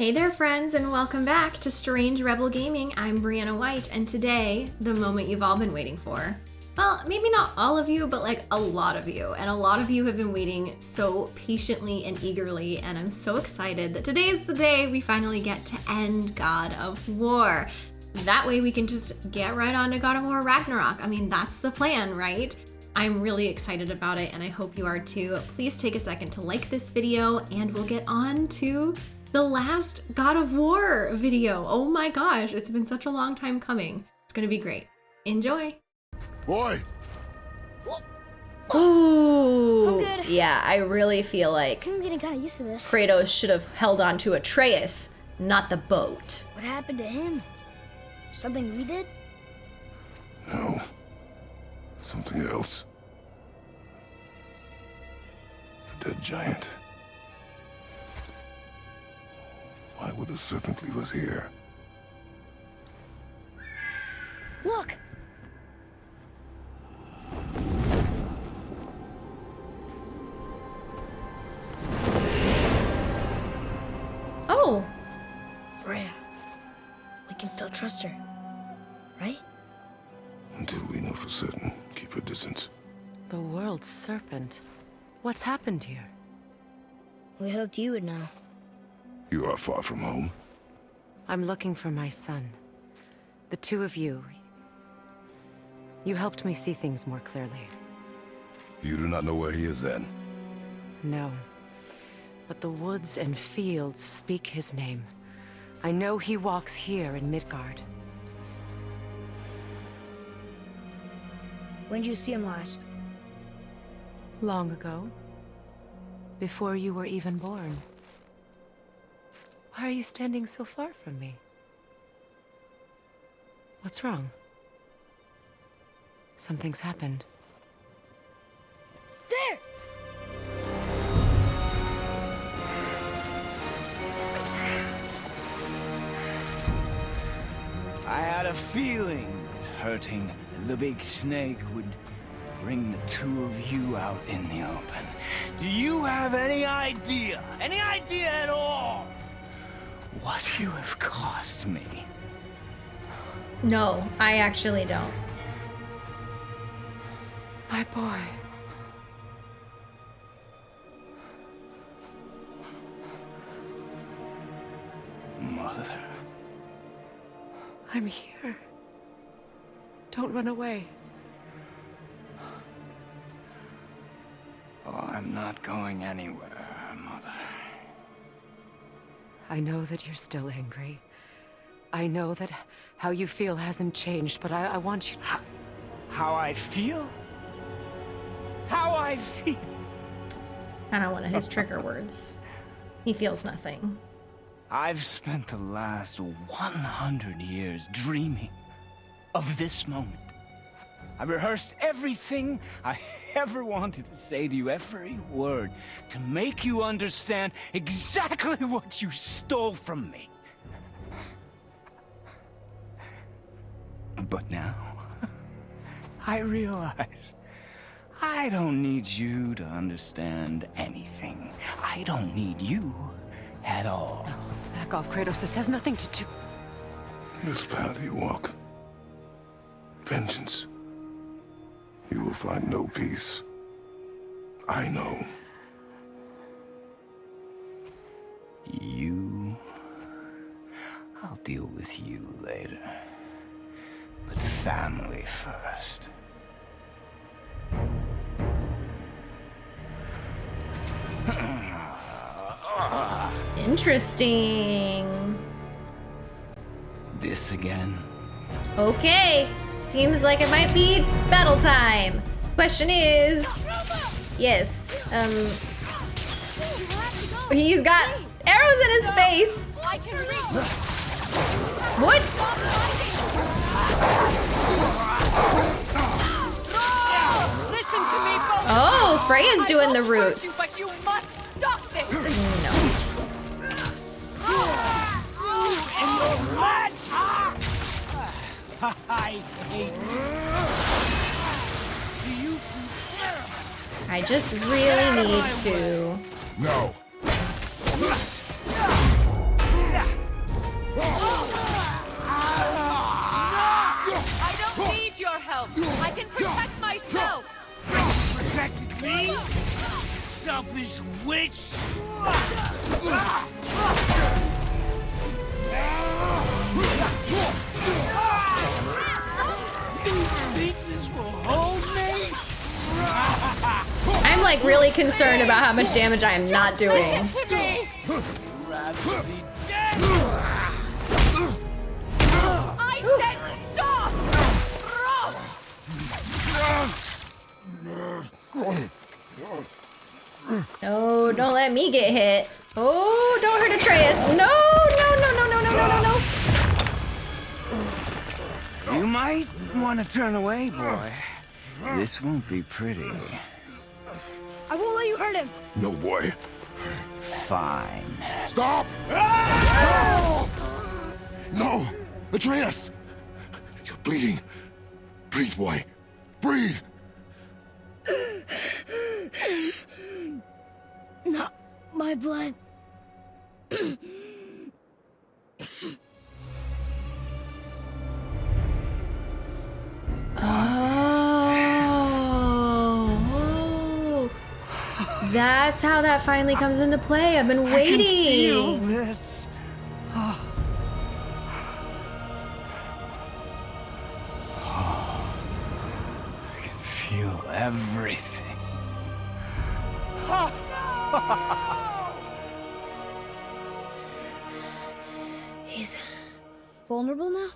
Hey there, friends, and welcome back to Strange Rebel Gaming. I'm Brianna White, and today, the moment you've all been waiting for. Well, maybe not all of you, but like a lot of you. And a lot of you have been waiting so patiently and eagerly, and I'm so excited that today is the day we finally get to end God of War. That way we can just get right on to God of War Ragnarok. I mean, that's the plan, right? I'm really excited about it and I hope you are too. Please take a second to like this video and we'll get on to the last God of War video. Oh my gosh, it's been such a long time coming. It's gonna be great. Enjoy. Boy, Ooh. I'm good. Yeah, I really feel like I'm getting kind of used to this. Kratos should have held on to Atreus, not the boat. What happened to him? Something we did? no. Something else. A dead giant. Why would the serpent leave us here? Look! Oh, Freya. We can still trust her. Right? Until we know for certain, keep a distance. The world's serpent. What's happened here? We hoped you would know. You are far from home. I'm looking for my son. The two of you. You helped me see things more clearly. You do not know where he is then. No. But the woods and fields speak his name. I know he walks here in Midgard. When did you see him last? Long ago. Before you were even born. Why are you standing so far from me? What's wrong? Something's happened. There! I had a feeling that hurting the big snake would bring the two of you out in the open. Do you have any idea, any idea at all, what you have cost me? no, I actually don't. My boy. Mother. I'm here. Don't run away. Oh, I'm not going anywhere, Mother. I know that you're still angry. I know that how you feel hasn't changed, but I, I want you How I feel? How I feel? Kind of one of his trigger words. He feels nothing. I've spent the last 100 years dreaming of this moment. I rehearsed everything I ever wanted to say to you, every word, to make you understand exactly what you stole from me. But now, I realize I don't need you to understand anything. I don't need you at all. back off, Kratos. This has nothing to do. This path you walk. Vengeance. You will find no peace. I know. You... I'll deal with you later. But family first. Interesting. This again? Okay, seems like it might be battle time. Question is, yes, um, he's got arrows in his face. I can reach. What? Listen to me. Oh, Freya's doing the won't I hate you. I just really need to. No. I don't need your help. I can protect myself. Protect me? Selfish witch. Like really concerned about how much damage I am not doing. No, don't let me get hit. Oh, don't hurt Atreus. No, no, no, no, no, no, no, no, no. You might want to turn away, boy. This won't be pretty. I won't let you hurt him. No, boy. Fine. Stop! No! No! Atreus! You're bleeding. Breathe, boy. Breathe! Not my blood. Oh, That's how that finally comes into play. I've been waiting. I can feel waiting. this. Oh. I can feel everything. He's vulnerable now?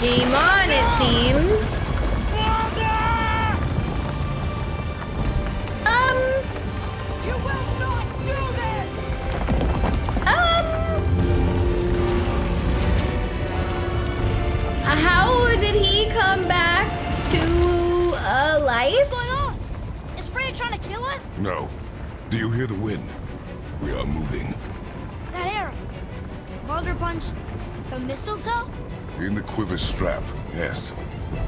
Game on, it seems. Um, You will not do this! um. How did he come back to uh, life? What's going on? Is Freya trying to kill us? No. Do you hear the wind? We are moving. That arrow. Baldur punched the mistletoe? In the quiver strap, yes.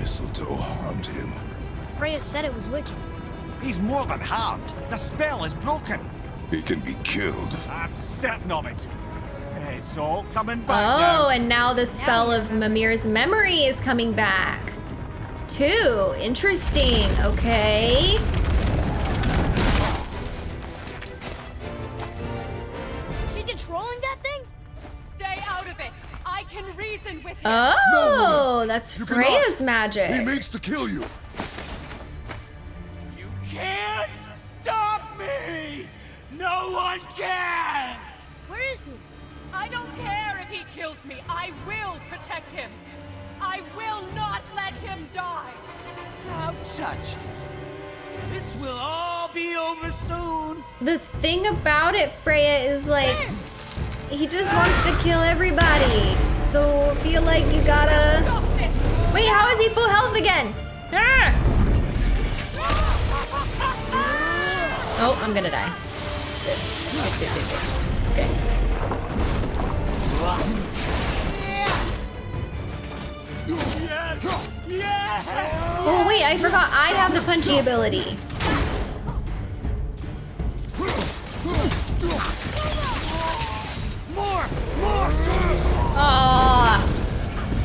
Mistletoe harmed him. Freya said it was wicked. He's more than harmed. The spell is broken. He can be killed. I'm certain of it. It's all coming back Oh, now. and now the spell of Mimir's memory is coming back. Too interesting. Okay. She's controlling that can reason with him! Oh, that's You cannot. Freya's He means to kill you. You can't stop me! No one can! Where is he? I don't care if he kills me. I will protect him. I will not let him die. Don't touch. This will all be over soon. The thing about it, Freya, is like he just wants to kill everybody. So feel like you gotta. Wait, how is he full health again? Ah! Oh, I'm gonna die. Good. Good, good, good, good. Okay. Oh wait, I forgot I have the punchy ability. More! More! Oh,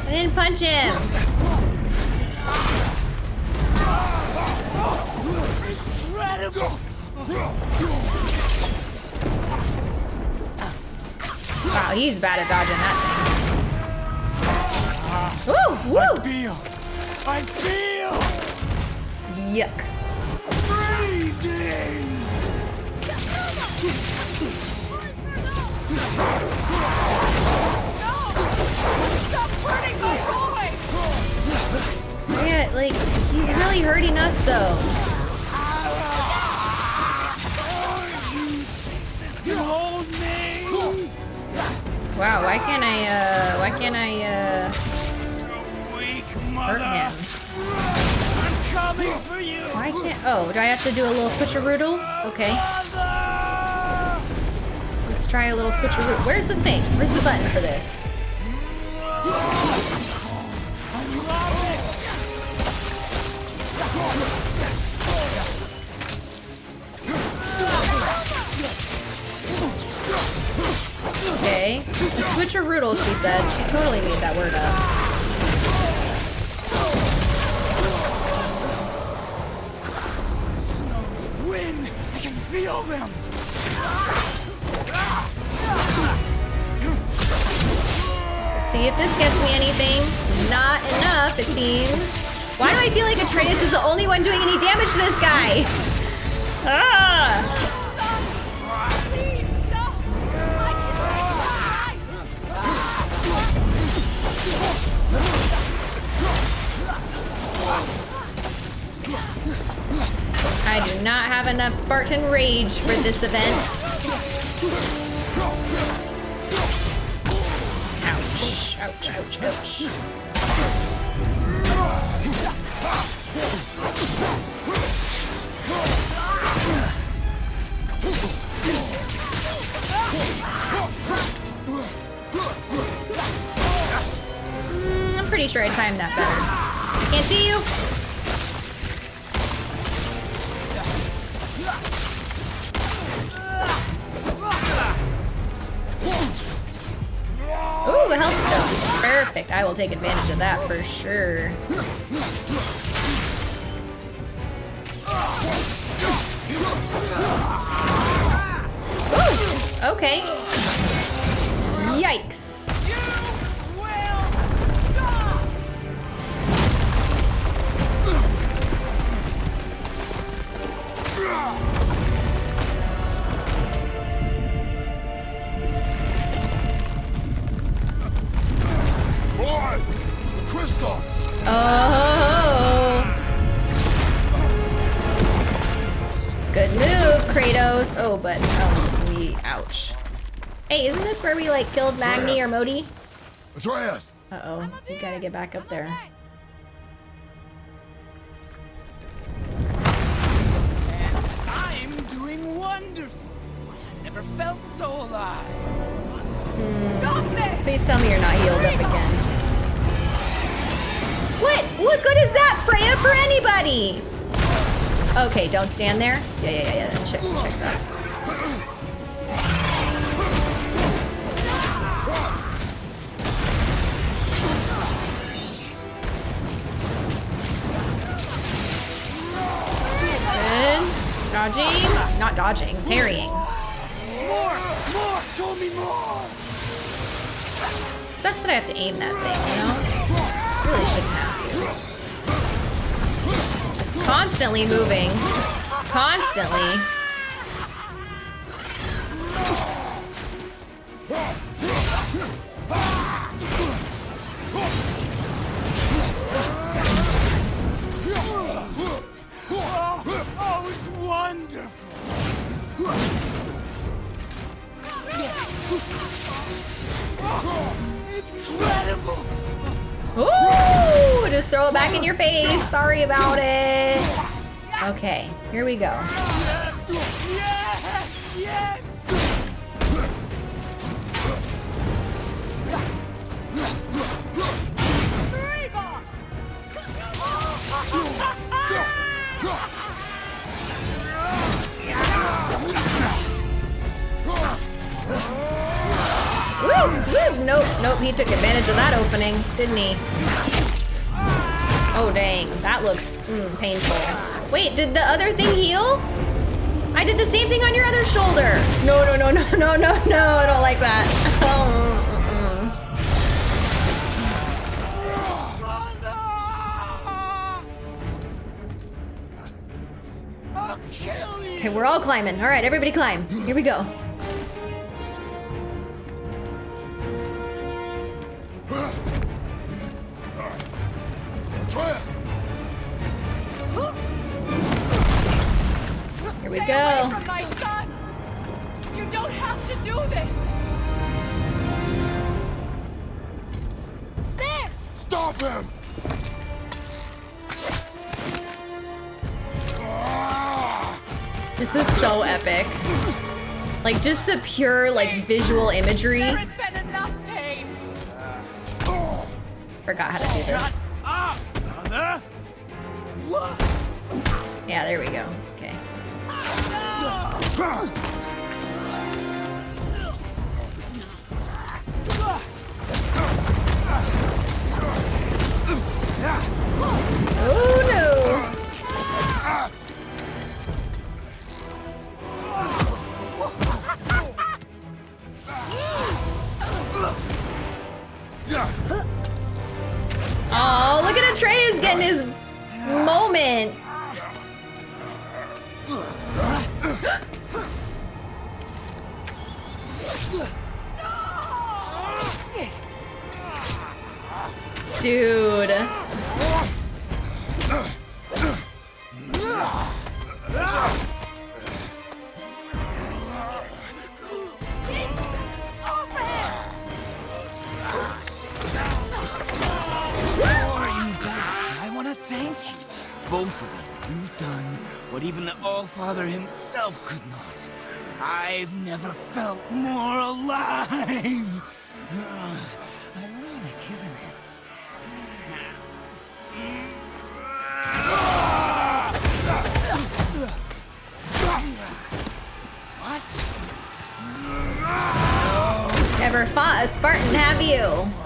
I didn't punch him. Incredible! Wow, he's bad at dodging that thing. Woo, woo. Feel! I feel! Yuck. Freezing! Yeah, like he's really hurting us though. Wow, why can't I? uh Why can't I? uh Hurt him. Why can't? Oh, do I have to do a little switcheroodle? Okay, let's try a little switcheroo. Where's the thing? Where's the button for this? Okay, the Switcheroodle, she said. She totally made that word up. Wind! I can feel them! See if this gets me anything. Not enough, it seems. Why do I feel like Atreus is the only one doing any damage to this guy? Ah! I! Do not have enough Spartan rage for this event. Ouch, ouch, ouch, ouch. Mm, I'm pretty sure I timed that better. I can't see you. Ooh, a health stone. Perfect. I will take advantage of that for sure. Okay. Yikes. Kratos. Oh, but um, we ouch. Hey, isn't this where we like killed Magni or Modi? Atreus! Uh oh, we gotta get back up there. I'm doing wonderful. I've never felt so alive. Stop this! Please tell me you're not healed up again. What? What good is that, Freya, for anybody? Okay, don't stand there. Yeah, yeah, yeah, yeah. That check, checks out. Good. Dodging. Not dodging. Parrying. More! More! Show me more! Sucks that I have to aim that thing, you know? Really shouldn't have to. Constantly moving. Constantly. Wonderful! Incredible! Ooh! Just throw it back in your face. Sorry about it. Okay, here we go. Yes! Yes! Nope, nope, he took advantage of that opening, didn't he? Oh dang, that looks mm, painful. Wait, did the other thing heal? I did the same thing on your other shoulder. No, no, no, no, no, no, no, I don't like that. Oh! Okay, we're all climbing. All right, everybody climb. Here we go. Like just the pure like visual imagery. The All-Father himself could not. I've never felt more alive. Ah. Never fought a Spartan, have you?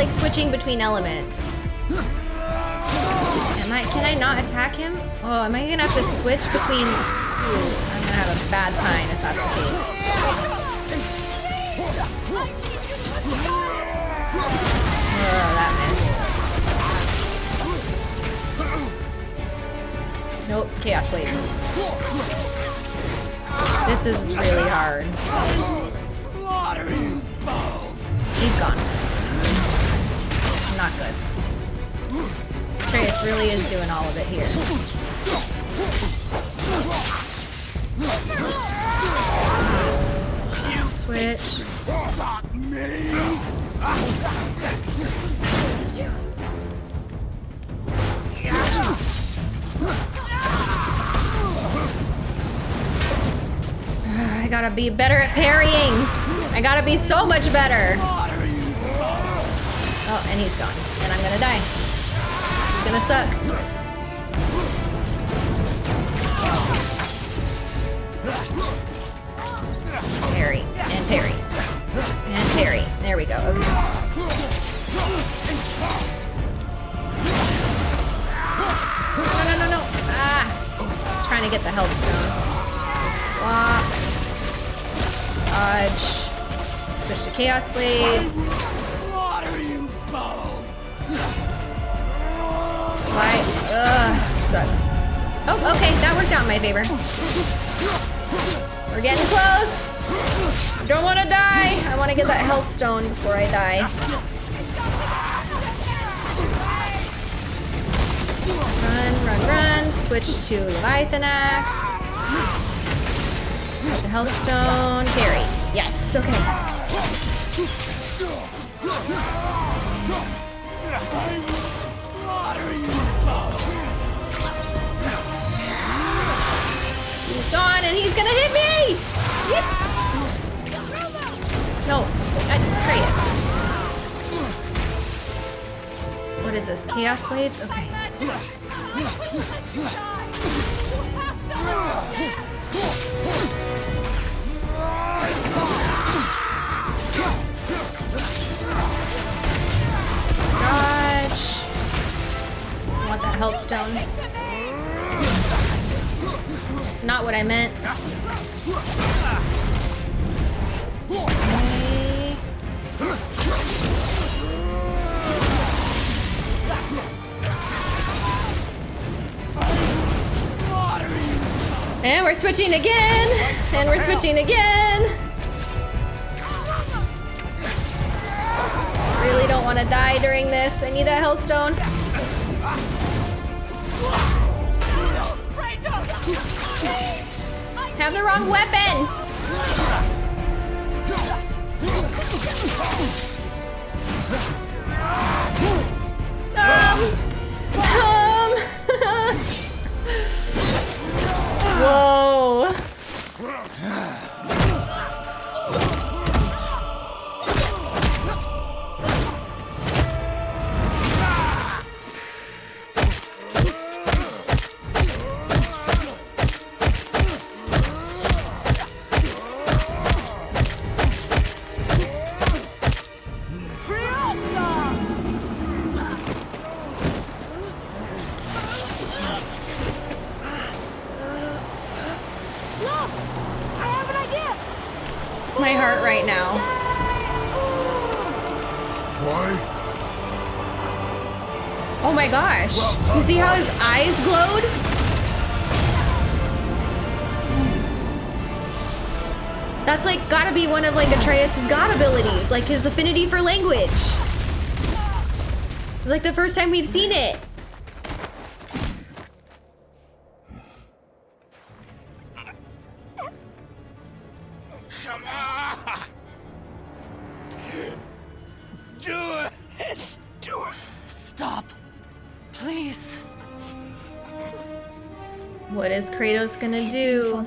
Like switching between elements. Am I? Can I not attack him? Oh, am I gonna have to switch between? Ooh, I'm gonna have a bad time if that's the case. Oh, that missed. Nope, chaos blades. This is really hard. He's gone. Good. Atreus really is doing all of it here. Switch. I gotta be better at parrying. I gotta be so much better. Oh, and he's gone. Die. It's gonna suck. Parry. And parry. And parry. There we go. No, no, no, no. Ah. Trying to get the health stone. Flop. Dodge. Switch to Chaos Blades. Slide. Ugh. Sucks. Oh, okay. That worked out in my favor. We're getting close. Don't want to die. I want to get that health stone before I die. Run, run, run. Switch to Leviathan Axe. Get the health stone. Carry. Yes. Okay. Gone, and he's gonna hit me. Yep. No, Atreus. What is this? Chaos blades? Okay. Dodge. I want that health stone. Not what I meant. And we're switching again. And we're switching again. Really don't want to die during this. I need that health Have the wrong weapon. Um. Whoa. Oh my gosh. You see how his eyes glowed? That's like gotta be one of like Atreus's god abilities, like his affinity for language. It's like the first time we've seen it. Is Kratos gonna do?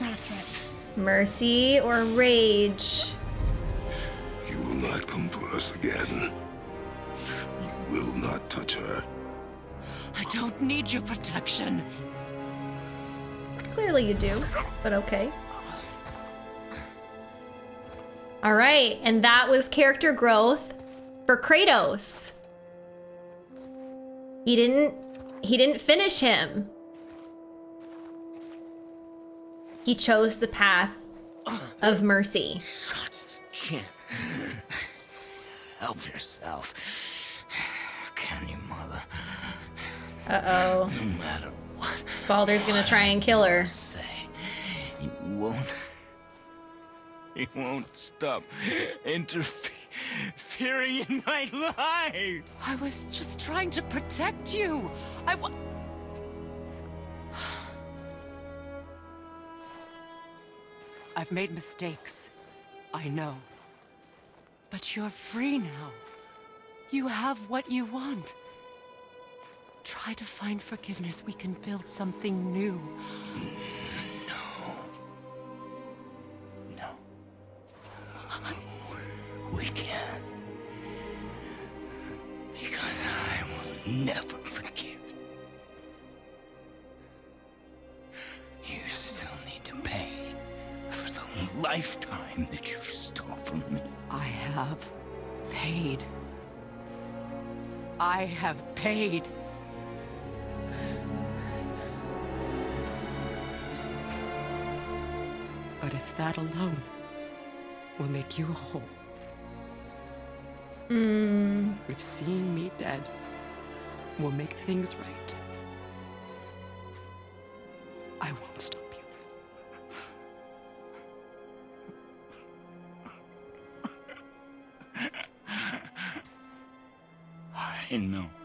Not a threat. Mercy or rage? You will not come for us again. You will not touch her. I don't need your protection. Clearly you do, but okay. All right, and that was character growth for Kratos. He didn't he didn't finish him. He chose the path of mercy. Just can't help yourself. Can you, mother? Uh-oh. No matter what Baldur's gonna try and kill her. Say, you won't. You won't stop interfering in my life. I was just trying to protect you. I I've made mistakes. I know. But you're free now. You have what you want. Try to find forgiveness. We can build something new. No. No. We can't. Because I will never forgive. Lifetime that you stole from me. I have paid. I have paid. But if that alone will make you whole, hmm. if seeing me dead will make things right, I won't stop you. I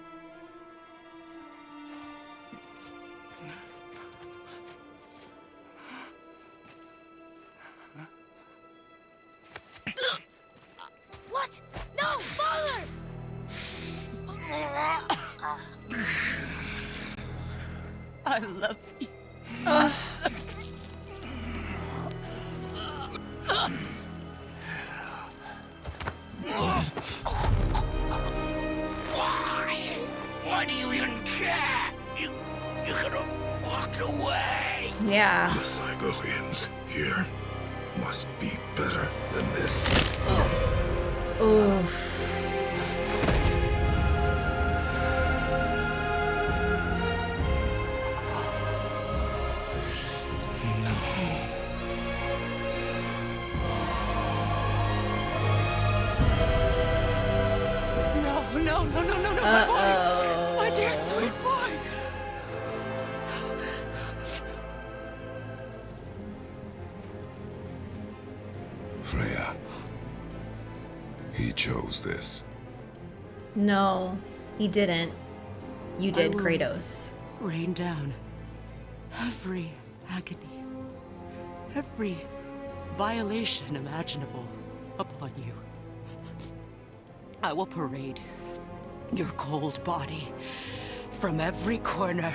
No, he didn't. You did, Kratos. Rain down every agony, every violation imaginable upon you. I will parade your cold body from every corner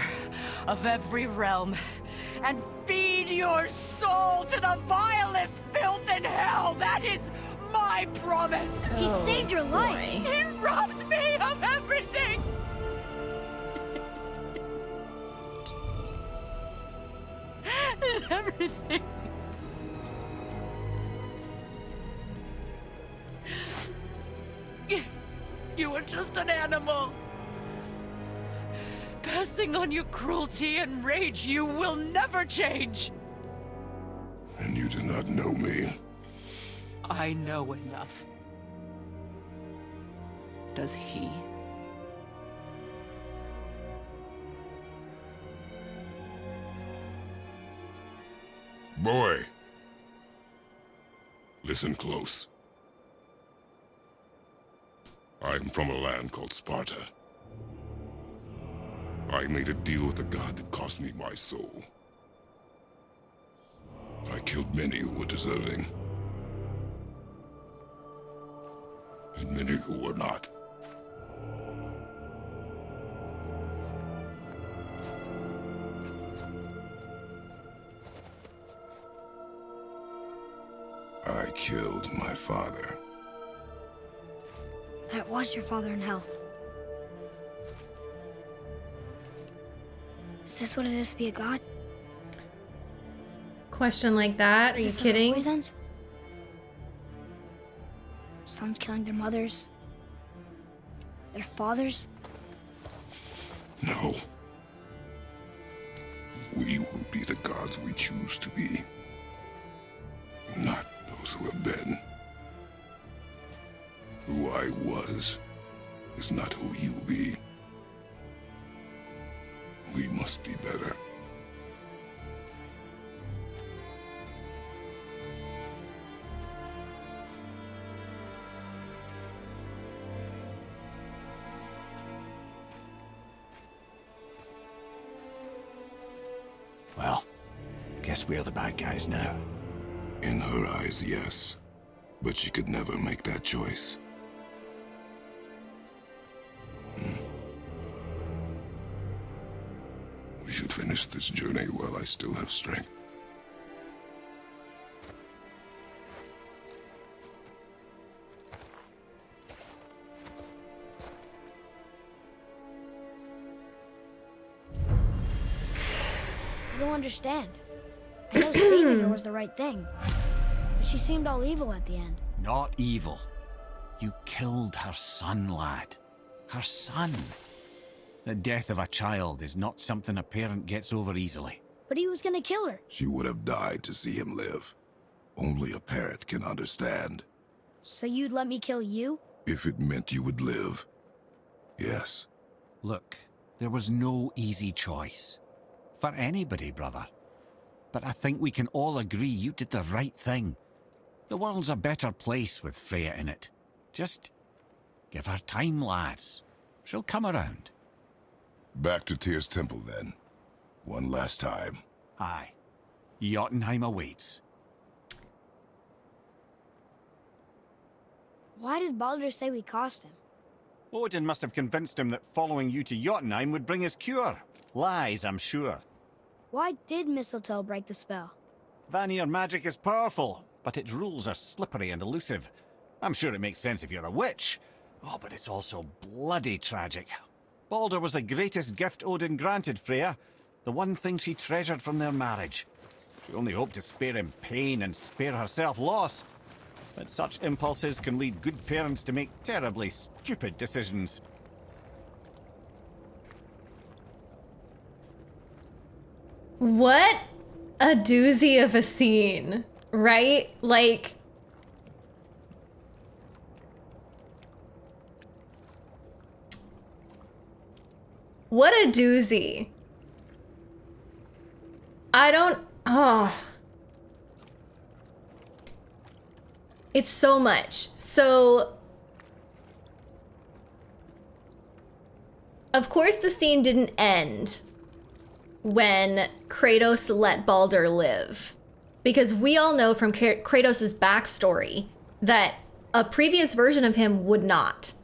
of every realm and feed your soul to the vilest filth in hell. That is my promise. He oh, saved your life. He robbed me of everything. everything. You were just an animal. Passing on your cruelty and rage, you will never change. And you do not know me. I know enough. Does he? Boy. Listen close. I am from a land called Sparta. I made a deal with a god that cost me my soul. I killed many who were deserving. And many who were not. I killed my father. That was your father in hell. Is this what it is to be a god? Question like that? Are you this how kidding? Sons killing their mothers. Their fathers. No. We will be the gods we choose to be. The bad now. In her eyes, yes. But she could never make that choice. Hmm. We should finish this journey while I still have strength. I don't understand. I know saving her was the right thing. But she seemed all evil at the end. Not evil. You killed her son, lad. Her son. The death of a child is not something a parent gets over easily. But he was gonna kill her. She would have died to see him live. Only a parent can understand. So you'd let me kill you? If it meant you would live. Yes. Look, there was no easy choice. For anybody, brother. But I think we can all agree you did the right thing. The world's a better place with Freya in it. Just give her time, lads. She'll come around. Back to Tyr's temple then. One last time. Aye. Jotunheim awaits. Why did Baldur say we cost him? Odin must have convinced him that following you to Jotunheim would bring his cure. Lies, I'm sure. Why did Mistletoe break the spell? Vanir magic is powerful, but its rules are slippery and elusive. I'm sure it makes sense if you're a witch. Oh, but it's also bloody tragic. Baldur was the greatest gift Odin granted Freya, the one thing she treasured from their marriage. She only hoped to spare him pain and spare herself loss. But such impulses can lead good parents to make terribly stupid decisions. What a doozy of a scene, right? Like, what a doozy. I don't. Oh. It's so much. So. Of course, the scene didn't end when Kratos let Baldur live. Because we all know from Kra- Kratos' backstory that a previous version of him would not.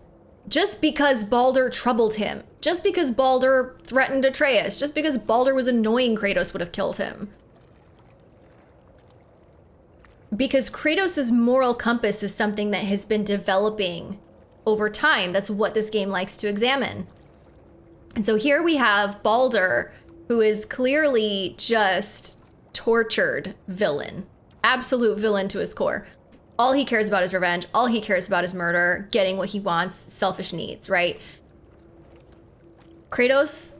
just because Baldur troubled him, just because Baldur threatened Atreus, just because Baldur was annoying, Kratos would have killed him. Because Kratos' moral compass is something that has been developing over time. That's what this game likes to examine. And so here we have Baldur, who is clearly just tortured villain, absolute villain to his core. All he cares about is revenge. All he cares about is murder, getting what he wants, selfish needs, right? Kratos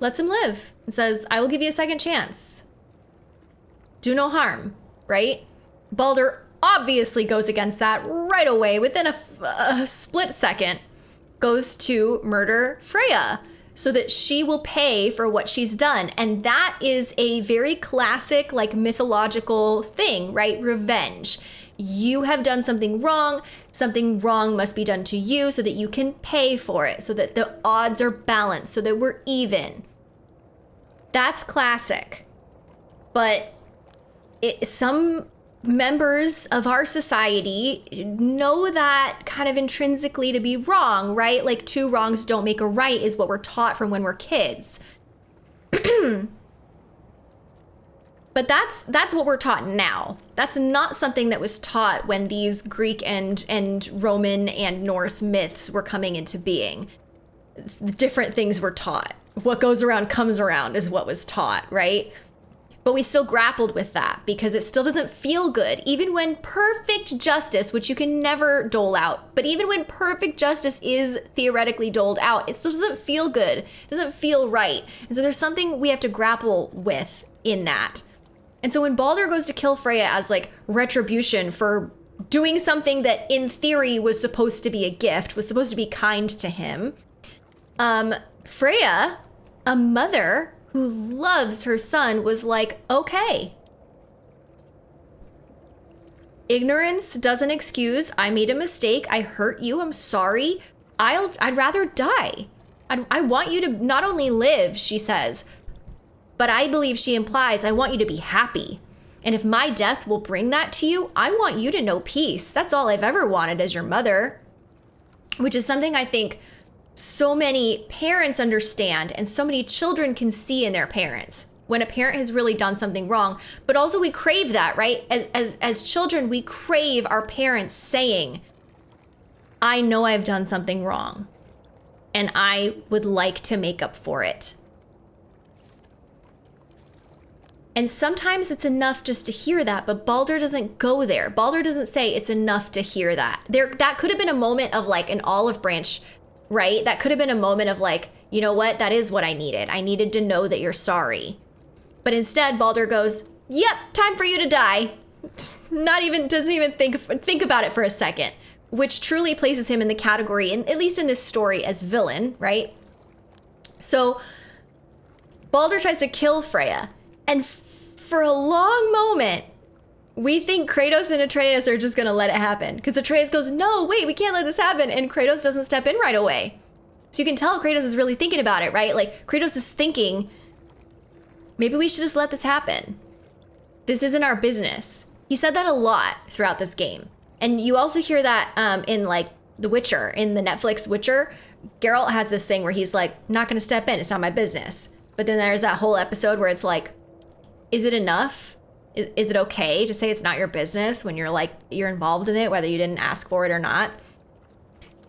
lets him live and says, I will give you a second chance. Do no harm, right? Baldur obviously goes against that right away within a, a split second, goes to murder Freya so that she will pay for what she's done. And that is a very classic, like mythological thing, right? Revenge. You have done something wrong, something wrong must be done to you so that you can pay for it, so that the odds are balanced, so that we're even. That's classic. But it, some members of our society know that kind of intrinsically to be wrong, right? Like two wrongs don't make a right is what we're taught from when we're kids. but that's that's what we're taught now. That's not something that was taught when these Greek and and Roman and Norse myths were coming into being. Different things were taught. What goes around comes around is what was taught, right? But we still grappled with that because it still doesn't feel good. Even when perfect justice, which you can never dole out, but even when perfect justice is theoretically doled out, it still doesn't feel good. It doesn't feel right. And so there's something we have to grapple with in that. And so when Balder goes to kill Freya as like retribution for doing something that in theory was supposed to be a gift, was supposed to be kind to him, um, Freya, a mother who loves her son, was like, okay. Ignorance doesn't excuse. I made a mistake. I hurt you. I'm sorry. I'll, I'd rather die. I'd, I want you to not only live, she says, but I believe she implies I want you to be happy. And if my death will bring that to you, I want you to know peace. That's all I've ever wanted as your mother. Which is something I think so many parents understand and so many children can see in their parents when a parent has really done something wrong but also we crave that right as as as children we crave our parents saying i know i've done something wrong and i would like to make up for it and sometimes it's enough just to hear that, but Baldur doesn't go there. Baldur doesn't say it's enough to hear that. There that could have been a moment of like an olive branch right? That could have been a moment of like, you know what? That is what I needed. I needed to know that you're sorry. But instead, Baldur goes, "Yep, time for you to die." Not even doesn't even think think about it for a second, which truly places him in the category, in, at least in this story, as villain, right? So Baldur tries to kill Freya, and for a long moment, we think Kratos and Atreus are just gonna let it happen. Because Atreus goes, No, wait, we can't let this happen. And Kratos doesn't step in right away. So you can tell Kratos is really thinking about it, right? Like, Kratos is thinking, maybe we should just let this happen. This isn't our business. He said that a lot throughout this game. And you also hear that um, in, like, The Witcher, in the Netflix Witcher. Geralt has this thing where he's like, Not gonna step in, it's not my business. But then there's that whole episode where it's like, Is it enough? Is, is it okay to say it's not your business when you're like you're involved in it whether you didn't ask for it or not?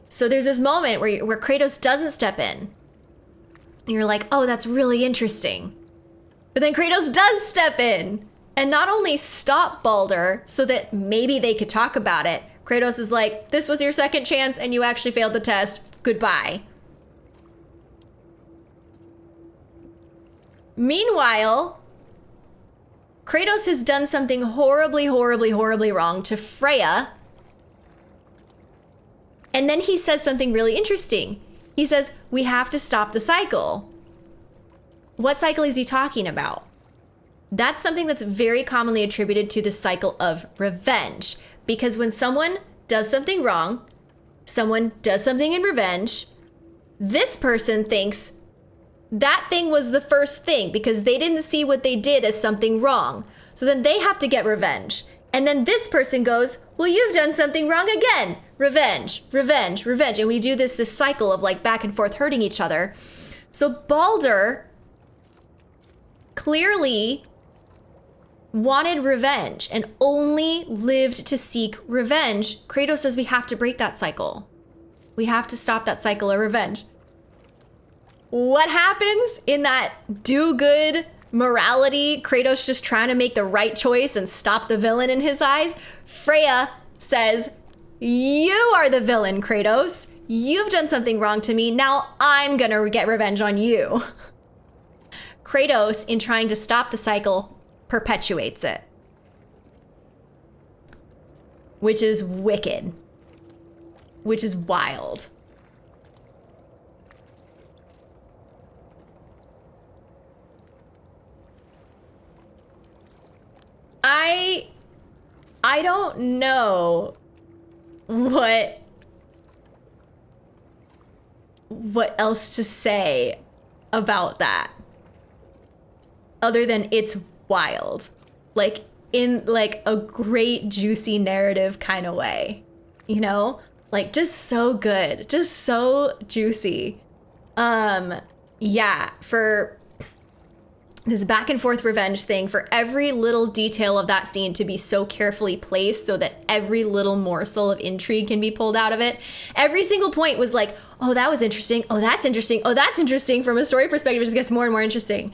So there's this moment where where Kratos doesn't step in. And you're like oh that's really interesting. But then Kratos does step in and not only stop Baldur so that maybe they could talk about it Kratos is like this was your second chance and you actually failed the test. Goodbye. Meanwhile, Kratos has done something horribly, horribly, horribly wrong to Freya. And then he says something really interesting. He says, We have to stop the cycle. What cycle is he talking about? That's something that's very commonly attributed to the cycle of revenge. Because when someone does something wrong, someone does something in revenge, this person thinks that thing was the first thing because they didn't see what they did as something wrong. So then they have to get revenge. And then this person goes, Well, you've done something wrong again. revenge, revenge, revenge. And we do this this cycle of like back and forth hurting each other. So Baldur clearly wanted revenge and only lived to seek revenge. Kratos says we have to break that cycle. We have to stop that cycle of revenge. What happens in that do good morality? Kratos just trying to make the right choice and stop the villain in his eyes. Freya says, You are the villain, Kratos. You've done something wrong to me. Now I'm gonna get revenge on you. Kratos, in trying to stop the cycle, perpetuates it. Which is wicked. Which is wild. I I don't know what what else to say about that other than it's wild. Like in like a great juicy narrative kind of way you know? Like just so good just so juicy. Um yeah for this back and forth revenge thing for every little detail of that scene to be so carefully placed so that every little morsel of intrigue can be pulled out of it. Every single point was like, oh, that was interesting. Oh, that's interesting. Oh, that's interesting. From a story perspective, it just gets more and more interesting.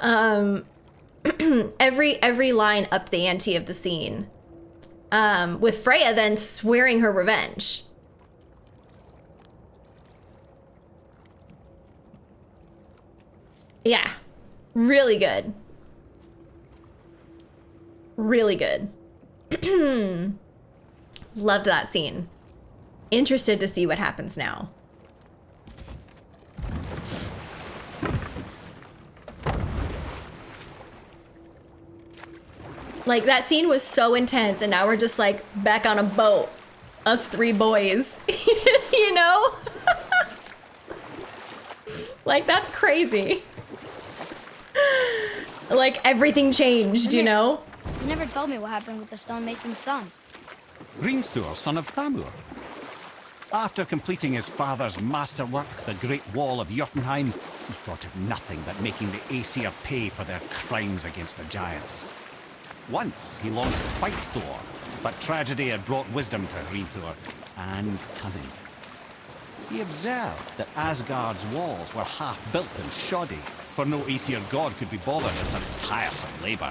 Um, every every line upped the ante of the scene. Um, with Freya then swearing her revenge. Yeah. Really good. Really good. Loved that scene. Interested to see what happens now. Like that scene was so intense and now we're just like back on a boat. Us three boys. you know? like that's crazy. Like everything changed, you know? You never told me what happened with the stonemason's son. Hrimthur, son of Thamur. After completing his father's masterwork, the Great Wall of Jotunheim, he thought of nothing but making the Aesir pay for their crimes against the giants. Once he longed to fight Thor, but tragedy had brought wisdom to Hrimthur, and cunning. He observed that Asgard's walls were half-built and shoddy, for no Aesir god could be bothered with such tiresome labour.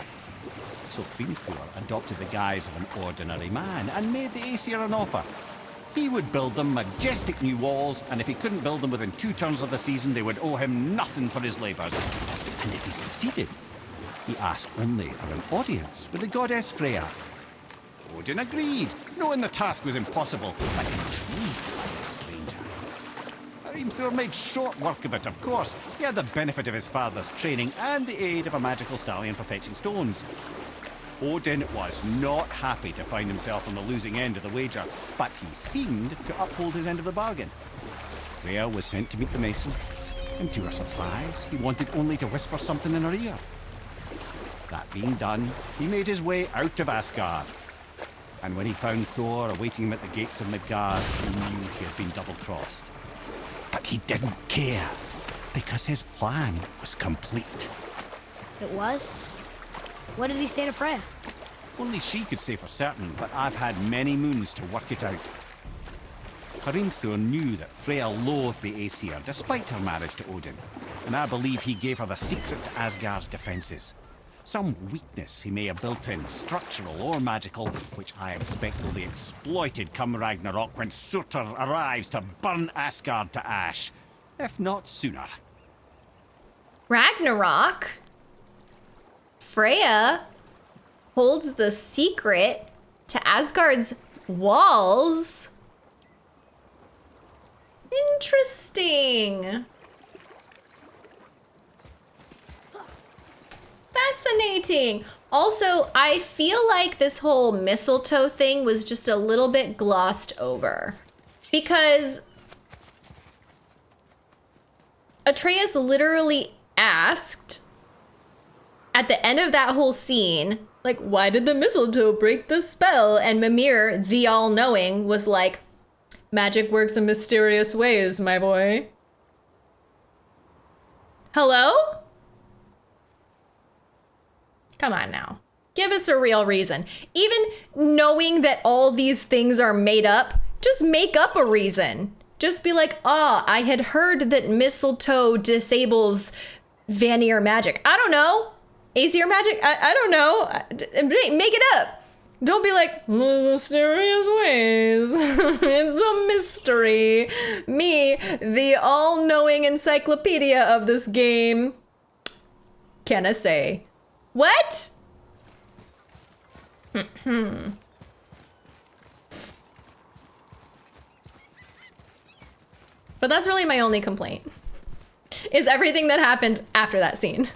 So Hrimthur adopted the guise of an ordinary man and made the Aesir an offer. He would build them majestic new walls, and if he couldn't build them within two turns of the season, they would owe him nothing for his labours. And if he succeeded, he asked only for an audience with the goddess Freya. Odin agreed, knowing the task was impossible, but intrigued Hrimthur made short work of it, of course. He had the benefit of his father's training and the aid of a magical stallion for fetching stones. Odin was not happy to find himself on the losing end of the wager, but he seemed to uphold his end of the bargain. Freya was sent to meet the mason, and to her surprise, he wanted only to whisper something in her ear. That being done, he made his way out of Asgard. And when he found Thor awaiting him at the gates of Midgard, he knew he had been double-crossed. But he didn't care, because his plan was complete. It was? What did he say to Freya? Only she could say for certain, but I've had many moons to work it out. Hrimthur knew that Freya loathed the Aesir, despite her marriage to Odin, and I believe he gave her the secret to Asgard's defences. Some weakness he may have built in, structural or magical, which I expect will be exploited come Ragnarok when Surtur arrives to burn Asgard to ash. If not sooner. Ragnarok? Freya holds the secret to Asgard's walls. Interesting. Fascinating. Also, I feel like this whole mistletoe thing was just a little bit glossed over. Because Atreus literally asked at the end of that whole scene, like, why did the mistletoe break the spell? And Mimir, the all knowing, was like, Magic works in mysterious ways, my boy. Hello? Come on now. Give us a real reason. Even knowing that all these things are made up, just make up a reason. Just be like, oh, I had heard that mistletoe disables Vanir magic. I don't know. Aesir magic? I, I don't know. Make it up. Don't be like, mysterious ways. it's a mystery. Me, the all knowing encyclopedia of this game, can I say? What? Hmm. but that's really my only complaint. Is everything that happened after that scene.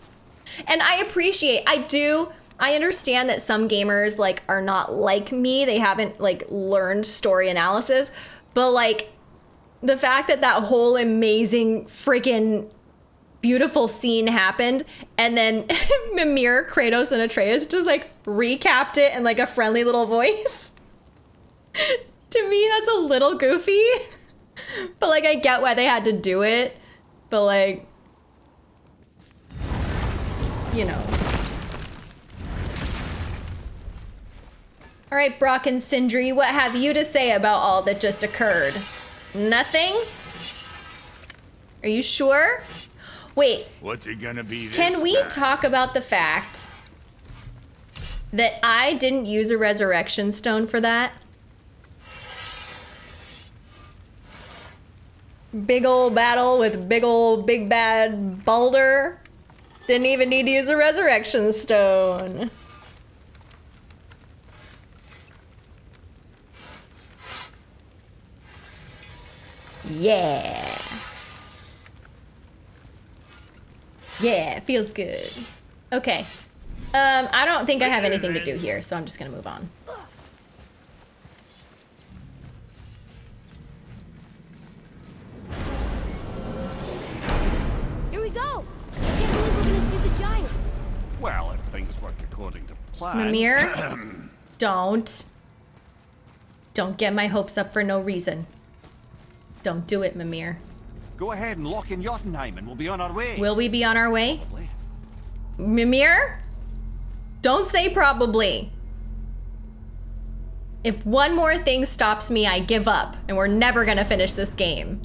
And I appreciate, I do, I understand that some gamers like are not like me. They haven't like learned story analysis, but like the fact that that whole amazing freaking beautiful scene happened and then Mimir, Kratos, and Atreus just like recapped it in like a friendly little voice. to me, that's a little goofy. but like I get why they had to do it. But like you know. All right, Brok and Sindri, what have you to say about all that just occurred? Nothing? Are you sure? Wait. What's it gonna be Can we time? talk about the fact that I didn't use a resurrection stone for that? Big old battle with big old big bad Baldur. Didn't even need to use a resurrection stone. Yeah. Yeah, feels good. Okay. Um, I don't think I have anything to do here, so I'm just gonna move on. Here we go! I can't believe we're gonna see the giants. Well, if things work according to plan. Mimir, don't. Don't get my hopes up for no reason. Don't do it, Mimir. Go ahead and lock in Jotunheim and we'll be on our way. Will we be on our way? Mimir? Don't say probably. If one more thing stops me, I give up, and we're never gonna finish this game.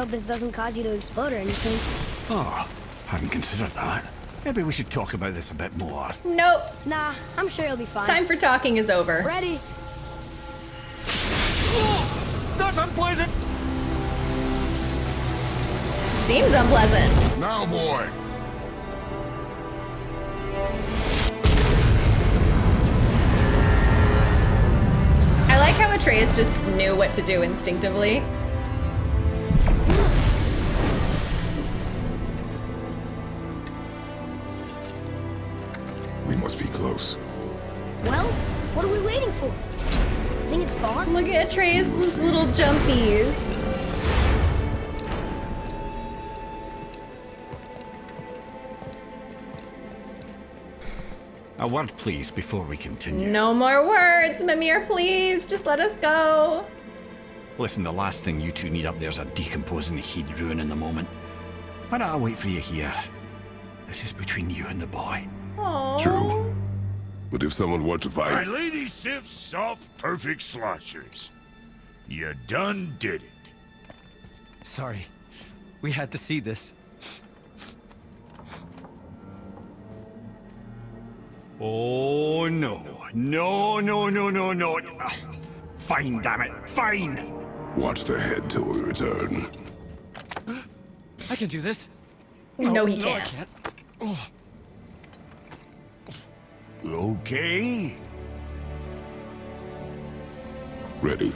Hope this doesn't cause you to explode or anything. Oh, hadn't considered that. Maybe we should talk about this a bit more. Nope. Nah, I'm sure you'll be fine. Time for talking is over. Ready? That's unpleasant! Seems unpleasant. Now, boy. I like how Atreus just knew what to do instinctively. Close. Well, what are we waiting for? I Think it's far? Look at Atreus' little jumpies. A word, please, before we continue. No more words, Mimir, please. Just let us go. Listen, the last thing you two need up there's a decomposing heat ruin in the moment. Why don't I wait for you here? This is between you and the boy. Aww. True. But if someone were to fight... My fight, lady Sif's soft, perfect sloshers. You done did it. Sorry. We had to see this. Oh, no. No, no, no, no, no. Fine, damn it. Fine. watch the head till we return. I can do this. No, he can't. no, I can't. can't. Okay. Ready.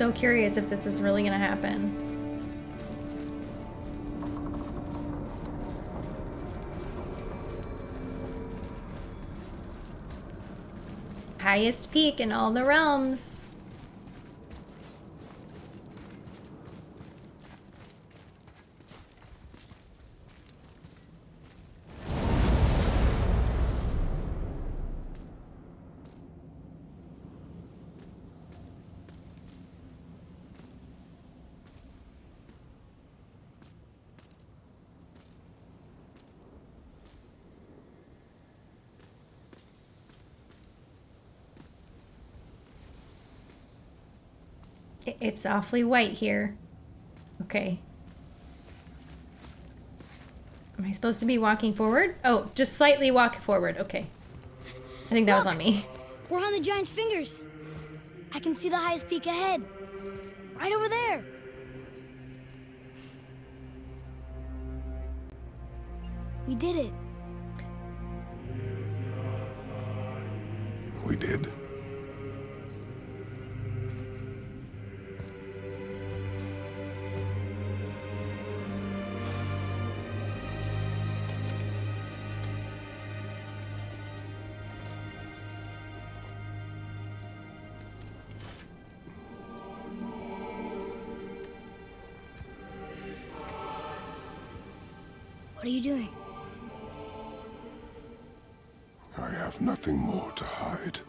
So curious if this is really gonna happen. Highest peak in all the realms. It's awfully white here. Okay. Am I supposed to be walking forward? Oh, just slightly walk forward. Okay. I think that was on me. We're on the giant's fingers. I can see the highest peak ahead. Right over there. We did it. We did. What are you doing? I have nothing more to hide.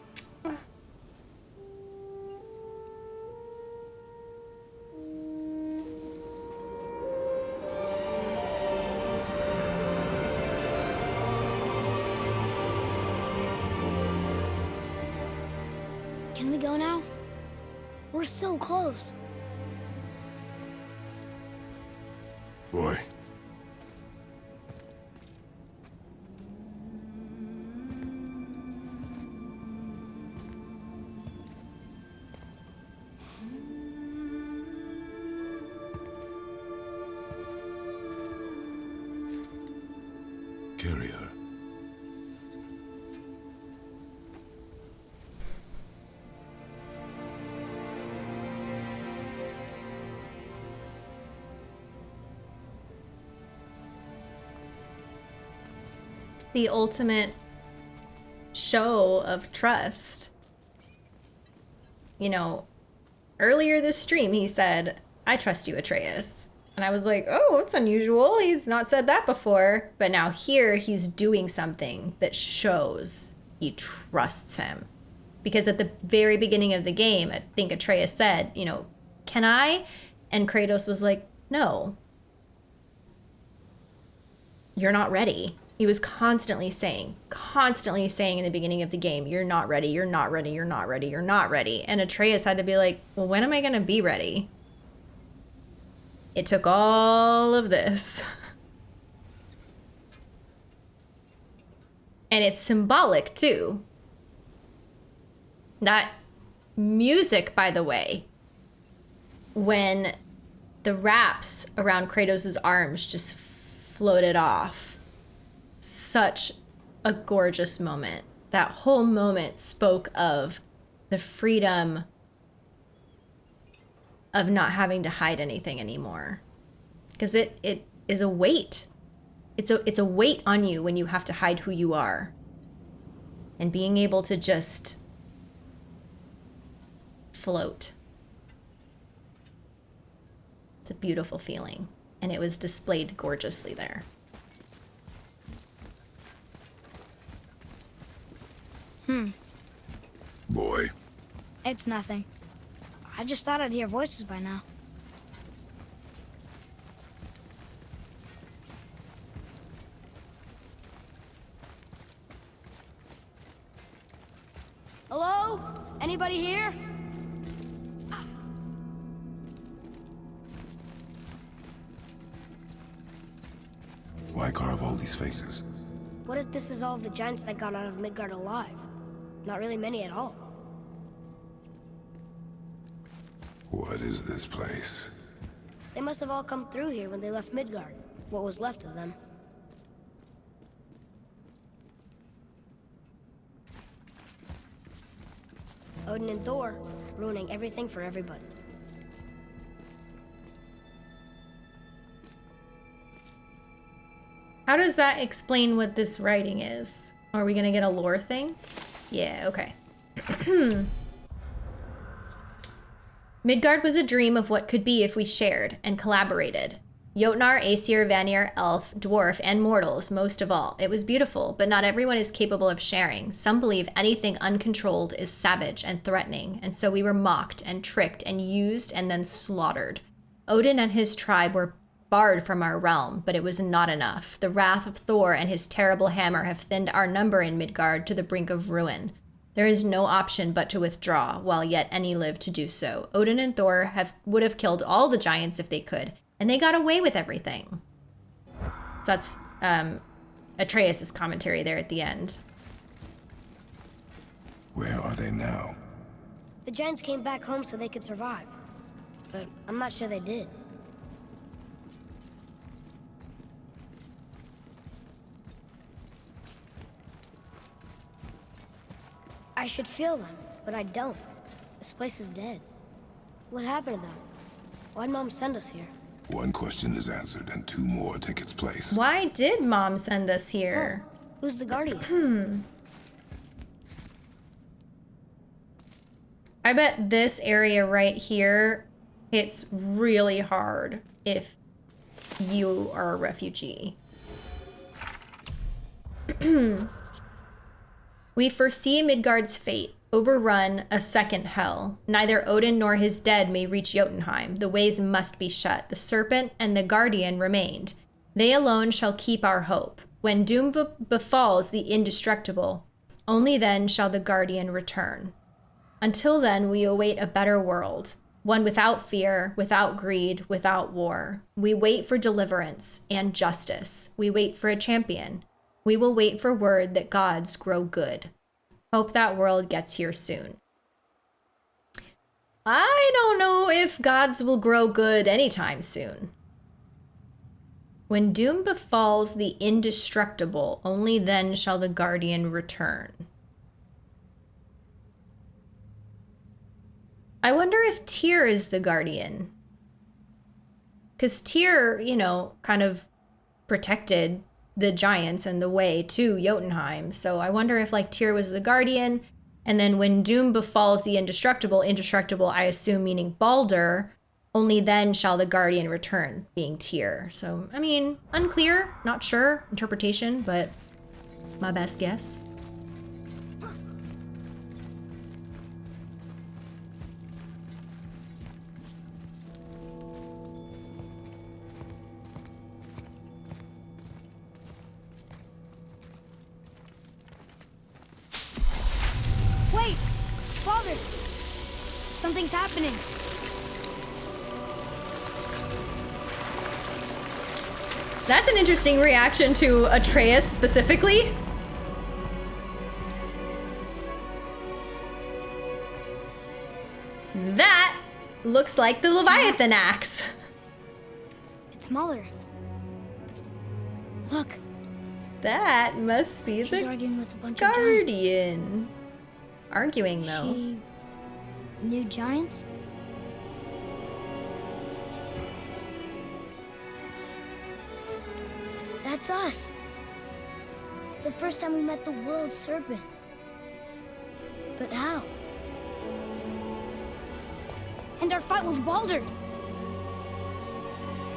The ultimate show of trust. You know, earlier this stream he said, I trust you, Atreus. And I was like, oh, it's unusual. He's not said that before. But now here he's doing something that shows he trusts him. Because at the very beginning of the game, I think Atreus said, you know, can I? And Kratos was like, no. You're not ready. He was constantly saying, constantly saying in the beginning of the game, you're not ready, you're not ready, you're not ready, you're not ready. And Atreus had to be like, well, when am I going to be ready? It took all of this. And it's symbolic too. That music, by the way, when the wraps around Kratos' arms just floated off. Such a gorgeous moment. That whole moment spoke of the freedom of not having to hide anything anymore. Because it, it is a weight. It's a it's a weight on you when you have to hide who you are. And being able to just float. It's a beautiful feeling. And it was displayed gorgeously there. Hmm. Boy, It's nothing. I just thought I'd hear voices by now. Hello? Anybody here? why carve all these faces? What if this is all the giants that got out of Midgard alive? Not really many at all. What is this place? They must have all come through here when they left Midgard. What was left of them. Odin and Thor, ruining everything for everybody. How does that explain what this writing is? Are we gonna get a lore thing? Yeah, okay. Hmm. Midgard was a dream of what could be if we shared and collaborated. Jotnar, Aesir, Vanir, Elf, Dwarf, and mortals, most of all. It was beautiful, but not everyone is capable of sharing. Some believe anything uncontrolled is savage and threatening, and so we were mocked and tricked and used and then slaughtered. Odin and his tribe were barred from our realm, but it was not enough. The wrath of Thor and his terrible hammer have thinned our number in Midgard to the brink of ruin. There is no option but to withdraw, while yet any live to do so. Odin and Thor have would have killed all the giants if they could, and they got away with everything. So that's um, Atreus' commentary there at the end. Where are they now? The giants came back home so they could survive. But I'm not sure they did. I should feel them, but I don't. This place is dead. What happened to them? Why'd Mom send us here? One question is answered and two more take its place. Why did Mom send us here? Who's the guardian? Hmm. I bet this area right here, it's really hard if you are a refugee. we foresee Midgard's fate, overrun a second hell. Neither Odin nor his dead may reach Jotunheim. The ways must be shut. The serpent and the guardian remained. They alone shall keep our hope. When doom be- befalls the indestructible, only then shall the guardian return. Until then, we await a better world, one without fear, without greed, without war. We wait for deliverance and justice. We wait for a champion. We will wait for word that gods grow good. Hope that world gets here soon. I don't know if gods will grow good anytime soon. When doom befalls the indestructible, only then shall the guardian return. I wonder if Tyr is the guardian. Because Tyr, you know, kind of protected the giants and the way to Jotunheim. So I wonder if like Tyr was the guardian, and then when doom befalls the indestructible, indestructible, I assume meaning Baldur, only then shall the guardian return, being Tyr. So I mean, unclear, not sure, interpretation, but my best guess. Something's happening. That's an interesting reaction to Atreus specifically. That looks like the Leviathan axe. It's Muller. Look, That must be she's the arguing with a bunch of giants. guardian. Arguing though. She knew giants? That's us. The first time we met the world serpent. But how? And our fight with Baldur.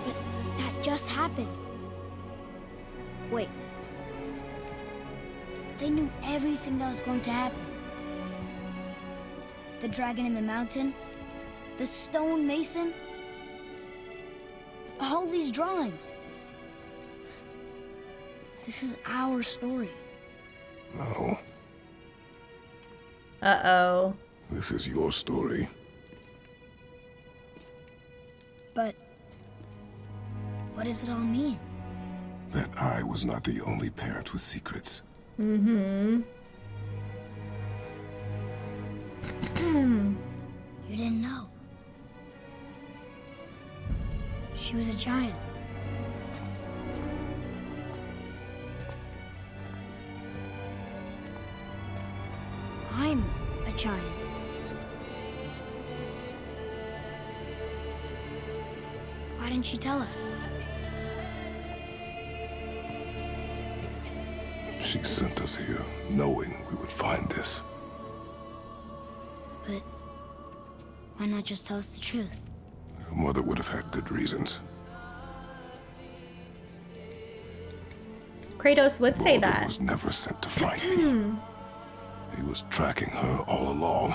But that just happened. Wait. They knew everything that was going to happen. The dragon in the mountain, the stone mason, all these drawings. This is our story. No, Uh oh. this is your story. But what does it all mean? That I was not the only parent with secrets. Mm-hmm. Just tell us the truth? Your mother would have had good reasons. Kratos would say Baldur that. was never sent to find me. He was tracking her all along,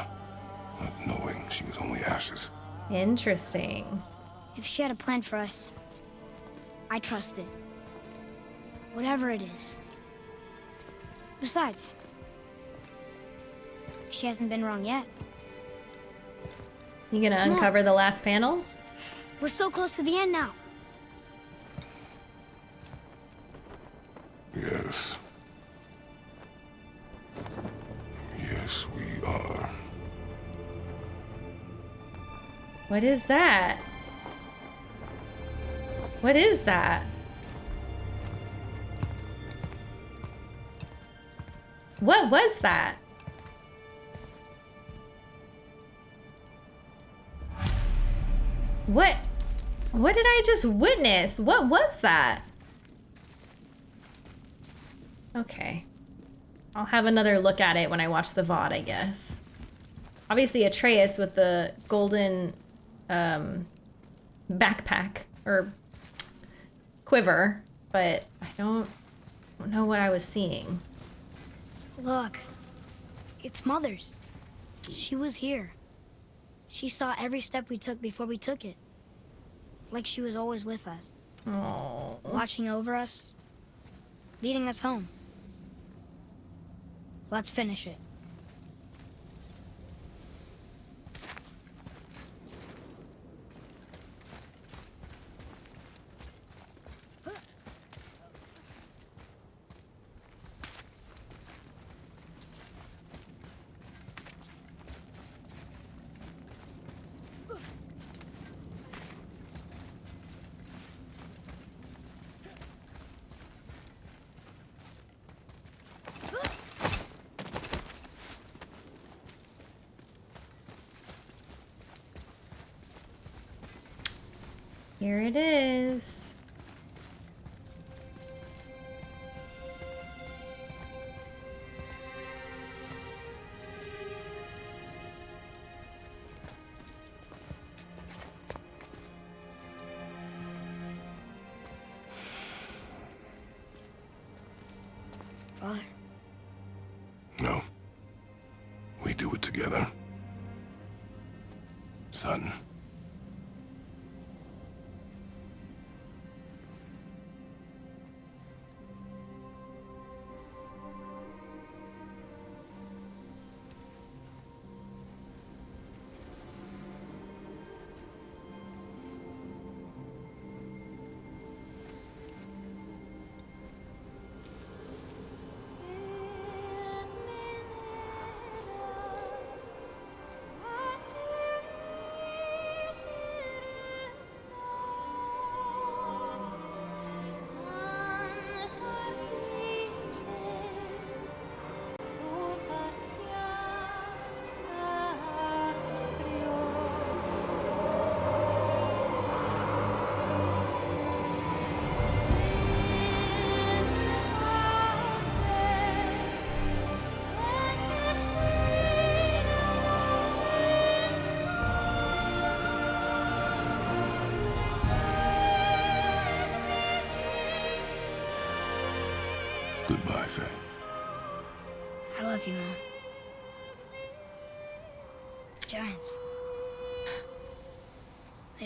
not knowing she was only ashes. Interesting. If she had a plan for us, I trust it. Whatever it is. Besides, she hasn't been wrong yet. You gonna Come on. uncover the last panel? We're so close to the end now. Yes. Yes, we are. What is that? What is that? What was that? What? What did I just witness? What was that? Okay. I'll have another look at it when I watch the VOD, I guess. Obviously, Atreus with the golden um, backpack or quiver, but I don't, don't know what I was seeing. Look, it's Mother's. She was here. She saw every step we took before we took it. Like she was always with us, Oh, watching over us, leading us home. Let's finish it. Here it is. Father, No. We do it together. Son.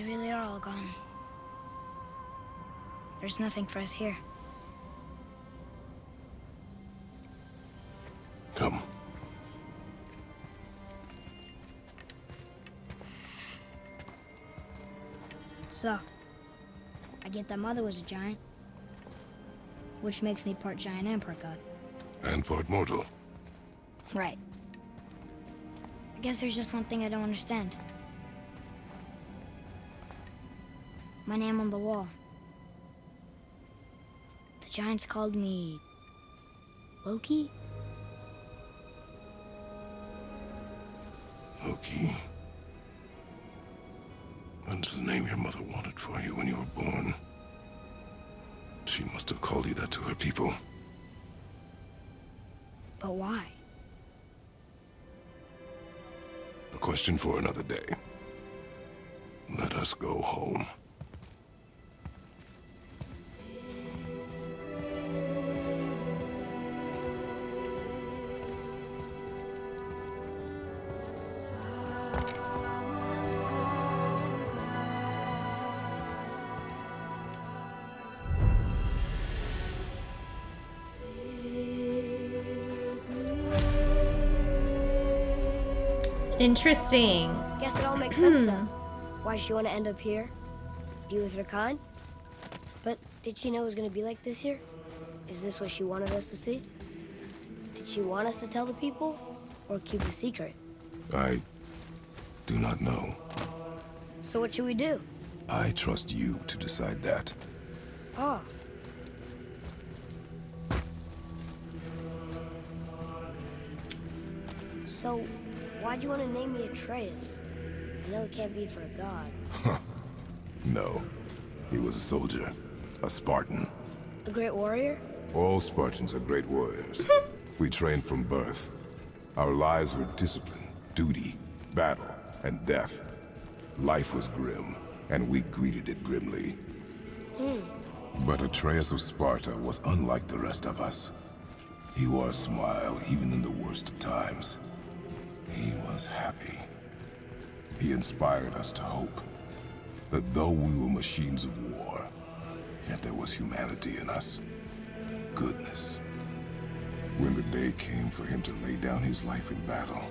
They really are all gone. There's nothing for us here. Come. So, I get that Mother was a giant, which makes me part giant and part god. And part mortal. Right. I guess there's just one thing I don't understand. My name on the wall. The giants called me. Loki? Loki. That's the name your mother wanted for you when you were born. She must have called you that to her people. But why? A question for another day. Let us go home. Interesting. Guess it all makes sense hmm. now. Why she want to end up here? Be with her kind? But did she know it was going to be like this here? Is this what she wanted us to see? Did she want us to tell the people? Or keep the secret? I do not know. So what should we do? I trust you to decide that. Oh. So, why'd you want to name me Atreus? I know it can't be for a god. No. He was a soldier. A Spartan. A great warrior? All Spartans are great warriors. we trained from birth. Our lives were discipline, duty, battle, and death. Life was grim, and we greeted it grimly. Hmm. But Atreus of Sparta was unlike the rest of us. He wore a smile even in the worst of times. He was happy. He inspired us to hope that though we were machines of war, yet there was humanity in us. Goodness. When the day came for him to lay down his life in battle,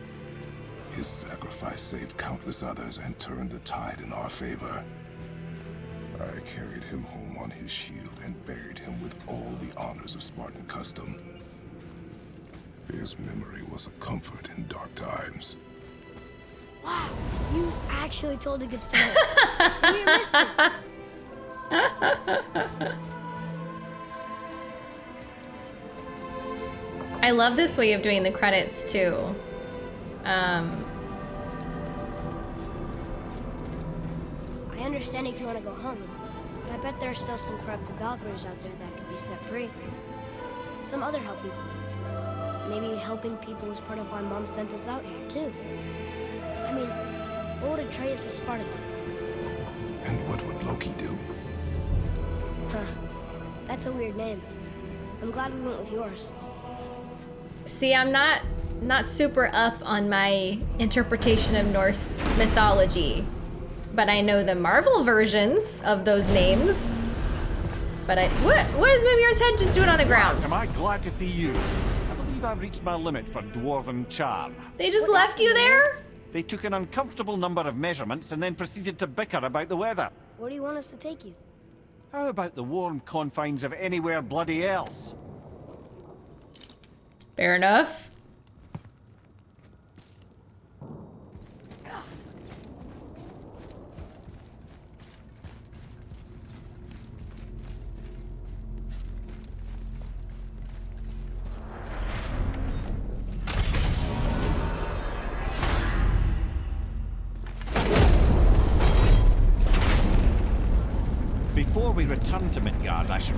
his sacrifice saved countless others and turned the tide in our favor. I carried him home on his shield and buried him with all the honors of Spartan custom. His memory was a comfort in dark times. Wow, you actually told a good story. you missed it. I love this way of doing the credits too. Um, I understand if you want to go home, but I bet there are still some corrupted Valkyries out there that could be set free. Some other help people. Maybe helping people was part of why Mom sent us out here, too. I mean, what would Atreus of Sparta do? And what would Loki do? Huh. That's a weird name. I'm glad we went with yours. see, I'm not not super up on my interpretation of Norse mythology, but I know the Marvel versions of those names. But I what what is Mimir's head just doing on the ground? Am I glad to see you? I believe I've reached my limit for dwarven charm. They just left you there? They took an uncomfortable number of measurements and then proceeded to bicker about the weather. Where do you want us to take you? How about the warm confines of anywhere bloody else? Fair enough.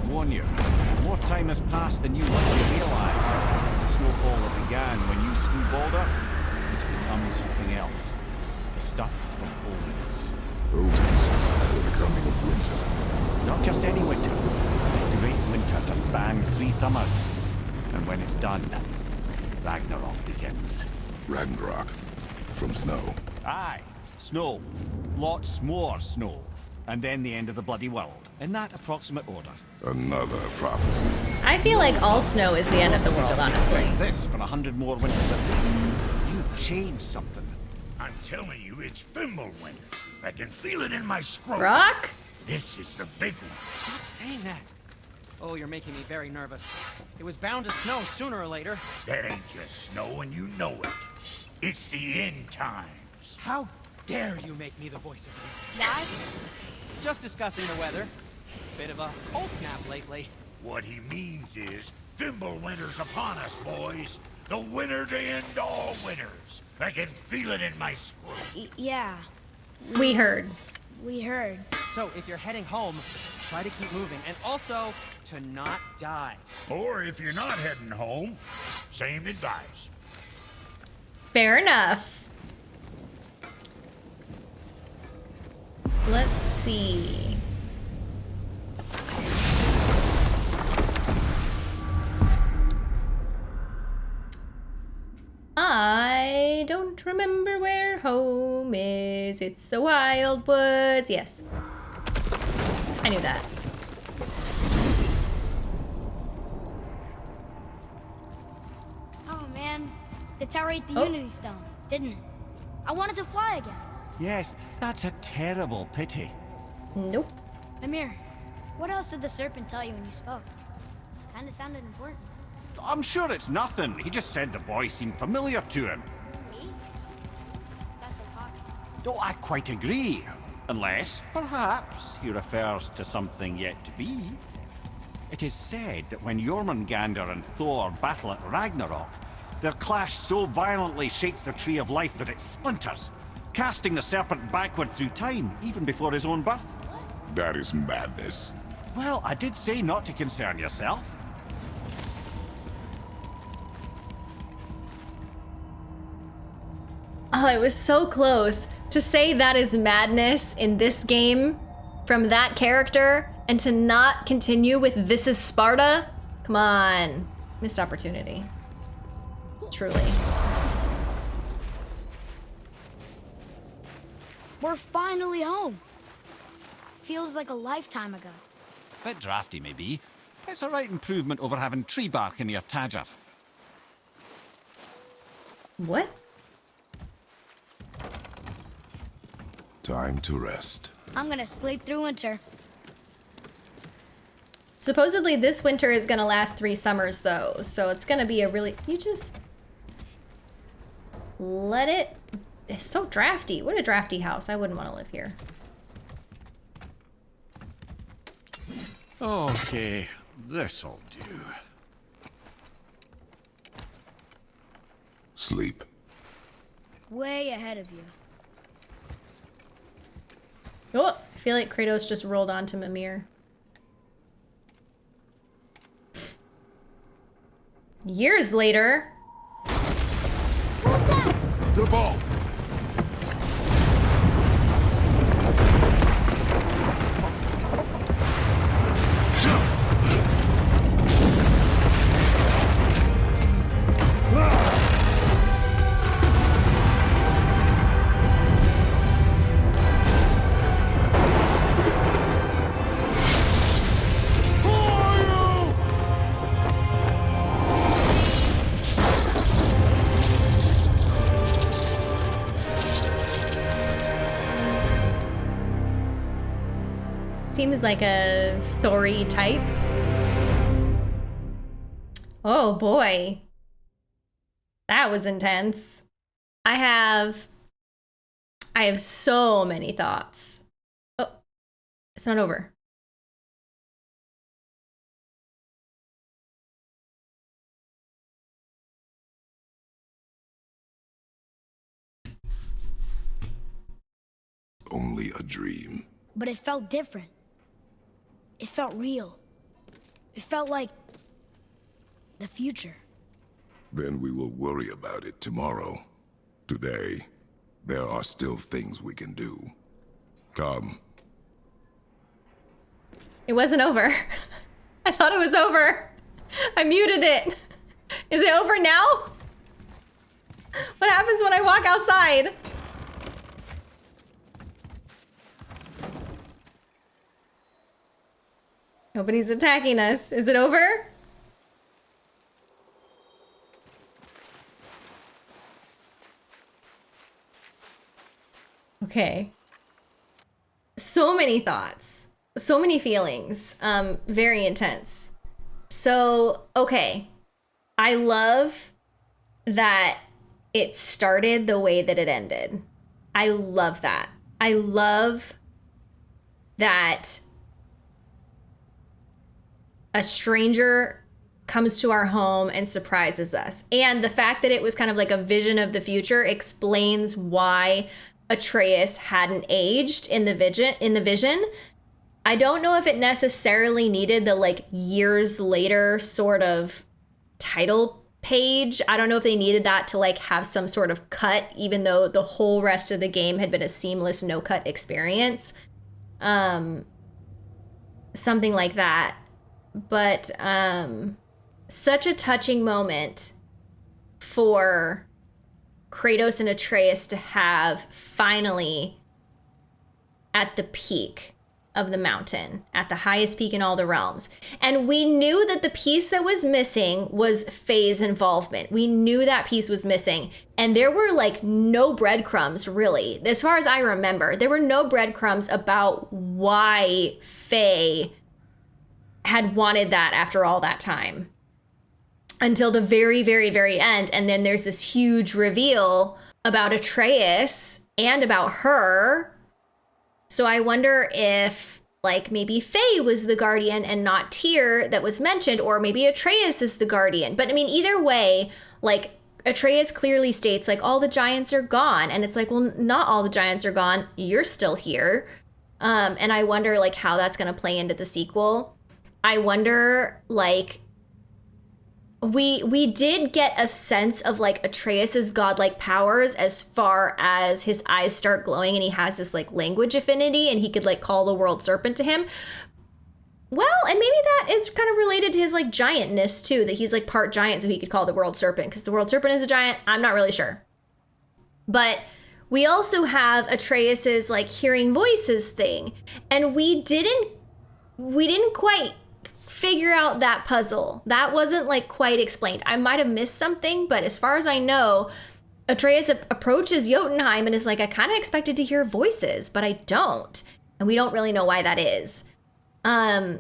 Warn you. More time has passed than you likely realize. The snowfall that began when you slew Baldur, it's become something else. The stuff of omens. Omens, the becoming of winter. Not just any winter. The great winter to span three summers. And when it's done, Ragnarok begins. Ragnarok. From snow. Aye, snow. Lots more snow. And then the end of the bloody world. In that approximate order. Another prophecy. I feel like all snow is the end of the world, honestly. This for a hundred more winters at least. You've changed something. I'm telling you, it's Fimbulwinter. I can feel it in my scrotum. Rock? This is the big one. Stop saying that. Oh, you're making me very nervous. It was bound to snow sooner or later. That ain't just snow, and you know it. It's the end times. How dare you make me the voice of reason? Lad, just discussing the weather. Bit of a cold snap lately. What he means is, Fimbulwinter's upon us, boys. The winner to end all winners. I can feel it in my skull. Y yeah, We heard. we heard. So if you're heading home, try to keep moving, and also to not die. Or if you're not heading home, same advice. Fair enough. Let's see. I don't remember where home is. It's the wild woods. Yes. I knew that. Oh man, the tower ate the Oh. Unity Stone, didn't it? I wanted to fly again. Yes, that's a terrible pity. Nope. Mimir, what else did the serpent tell you when you spoke? Kinda sounded important. I'm sure it's nothing. He just said the boy seemed familiar to him. Me? That's impossible. Oh, I quite agree. Unless, perhaps, he refers to something yet to be. It is said that when Jormungandr and Thor battle at Ragnarok, their clash so violently shakes the Tree of Life that it splinters, casting the serpent backward through time, even before his own birth. That is madness. Well, I did say not to concern yourself. Oh, it was so close. To say that is madness in this game from that character and to not continue with This is Sparta? Come on. Missed opportunity. Truly. We're finally home. Feels like a lifetime ago. Bit drafty, maybe. It's a right improvement over having tree bark in your tadger. What? Time to rest. I'm gonna sleep through winter. Supposedly this winter is gonna last three summers though, so it's gonna be a really, you just let it, it's so drafty. What a drafty house. I wouldn't want to live here. Okay, this'll do. Sleep. Way ahead of you. Oh, I feel like Kratos just rolled onto Mimir. Years later, The ball! Like a Thory type. Oh boy. That was intense. I have I have so many thoughts. Oh, it's not over. Only a dream. But it felt different. It felt real. It felt like the future. Then we will worry about it tomorrow. Today, there are still things we can do. Come. It wasn't over. I thought it was over. I muted it. Is it over now? What happens when I walk outside? Nobody's attacking us. Is it over? Okay. So many thoughts, so many feelings, um, very intense. So, okay. I love that it started the way that it ended. I love that. I love that a stranger comes to our home and surprises us. And the fact that it was kind of like a vision of the future explains why Atreus hadn't aged in the vision in the vision. I don't know if it necessarily needed the like years later sort of title page. I don't know if they needed that to like have some sort of cut even though the whole rest of the game had been a seamless no cut experience. Um something like that. But um such a touching moment for Kratos and Atreus to have finally at the peak of the mountain, at the highest peak in all the realms. And we knew that the piece that was missing was Faye's involvement. We knew that piece was missing. And there were like no breadcrumbs, really. As far as I remember, there were no breadcrumbs about why Faye had wanted that after all that time until the very, very, very end. And then there's this huge reveal about Atreus and about her. So I wonder if, like, maybe Faye was the guardian and not Tyr that was mentioned, or maybe Atreus is the guardian. But I mean, either way, like, Atreus clearly states, like, all the giants are gone. And it's like, well, not all the giants are gone. You're still here. Um, and I wonder, like, how that's going to play into the sequel. I wonder, like, we we did get a sense of like Atreus's godlike powers as far as his eyes start glowing and he has this like language affinity and he could like call the world serpent to him. Well, and maybe that is kind of related to his like giantness too, that he's like part giant so he could call the world serpent because the world serpent is a giant. I'm not really sure. But we also have Atreus's like hearing voices thing. And we didn't we didn't quite figure out that puzzle. That wasn't like quite explained. I might have missed something, but as far as I know, Atreus approaches Jotunheim and is like, I kind of expected to hear voices, but I don't. And we don't really know why that is. Um,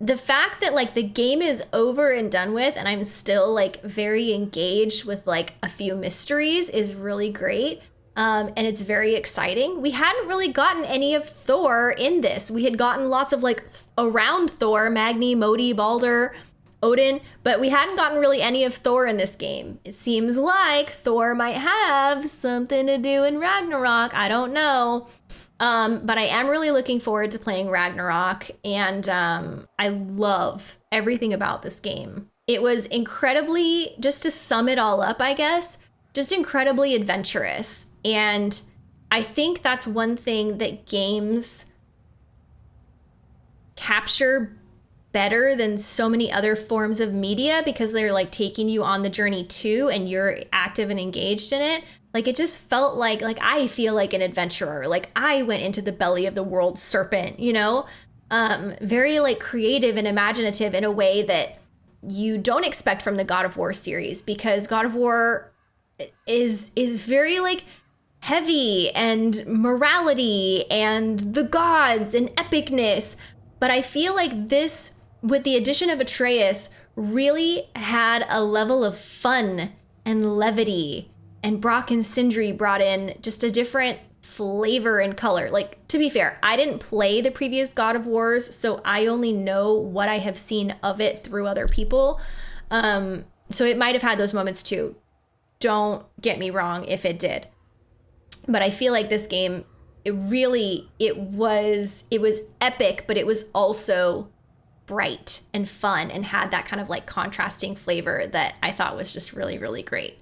the fact that like the game is over and done with and I'm still like very engaged with like a few mysteries is really great. Um, and it's very exciting. We hadn't really gotten any of Thor in this. We had gotten lots of like around Thor, Magni, Modi, Baldur, Odin, but we hadn't gotten really any of Thor in this game. It seems like Thor might have something to do in Ragnarok. I don't know. Um, but I am really looking forward to playing Ragnarok, and um, I love everything about this game. It was incredibly, just to sum it all up, I guess, just incredibly adventurous. And I think that's one thing that games capture better than so many other forms of media because they're like taking you on the journey too and you're active and engaged in it. Like it just felt like like i feel like an adventurer. Like i went into the belly of the world serpent you know? Um very like creative and imaginative in a way that you don't expect from the god of war series because god of war is is very like heavy and morality and the gods and epicness. But I feel like this, with the addition of Atreus, really had a level of fun and levity. And Brok and Sindri brought in just a different flavor and color. Like, to be fair, I didn't play the previous God of Wars, so I only know what I have seen of it through other people. Um, so it might have had those moments too. Don't get me wrong if it did but I feel like this game it really it was it was epic, but it was also bright and fun and had that kind of like contrasting flavor that I thought was just really really great.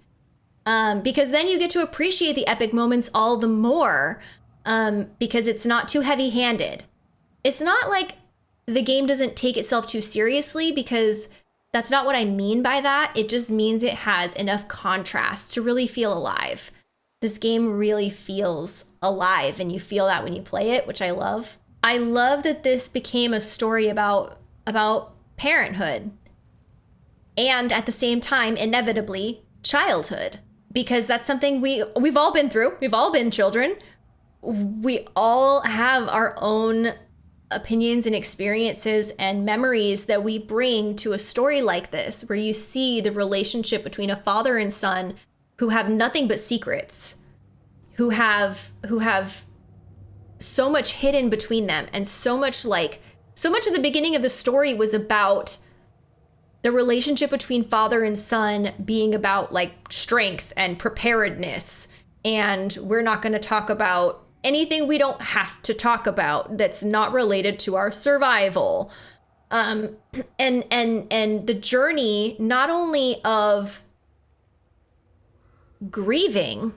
Um, because then you get to appreciate the epic moments all the more um, because it's not too heavy handed. It's not like the game doesn't take itself too seriously because that's not what I mean by that. It just means it has enough contrast to really feel alive this game really feels alive and you feel that when you play it, which I love. I love that this became a story about about parenthood and at the same time inevitably childhood because that's something we we've all been through. We've all been children. We all have our own opinions and experiences and memories that we bring to a story like this where you see the relationship between a father and son who have nothing but secrets, who have who have so much hidden between them and so much like so much of the beginning of the story was about the relationship between father and son being about like strength and preparedness. And we're not going to talk about anything we don't have to talk about that's not related to our survival. Um and and and the journey not only of grieving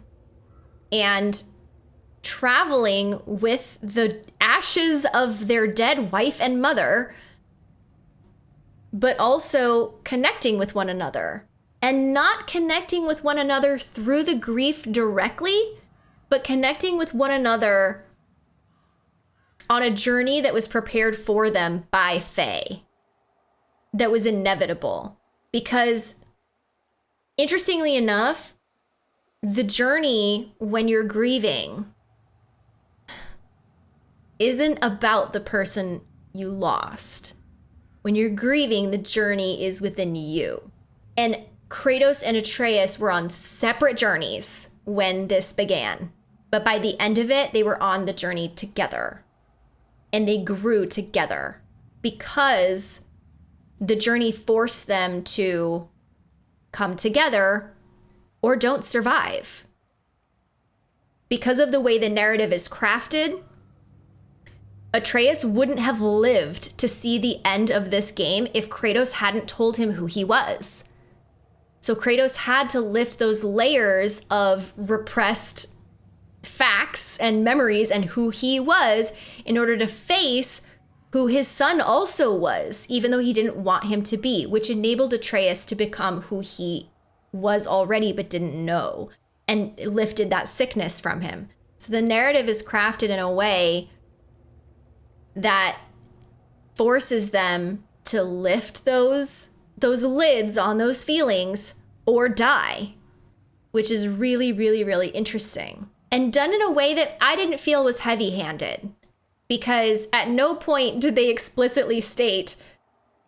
and traveling with the ashes of their dead wife and mother but also connecting with one another and not connecting with one another through the grief directly but connecting with one another on a journey that was prepared for them by Faye, that was inevitable. Because, interestingly enough, the journey when you're grieving isn't about the person you lost. When you're grieving, the journey is within you. And Kratos and Atreus were on separate journeys when this began. But by the end of it, they were on the journey together and they grew together because the journey forced them to come together or don't survive. Because of the way the narrative is crafted, Atreus wouldn't have lived to see the end of this game if Kratos hadn't told him who he was. So Kratos had to lift those layers of repressed facts and memories and who he was in order to face who his son also was, even though he didn't want him to be, which enabled Atreus to become who he was already but didn't know and lifted that sickness from him. So the narrative is crafted in a way that forces them to lift those those lids on those feelings or die, which is really really really interesting and done in a way that I didn't feel was heavy handed. Because at no point did they explicitly state,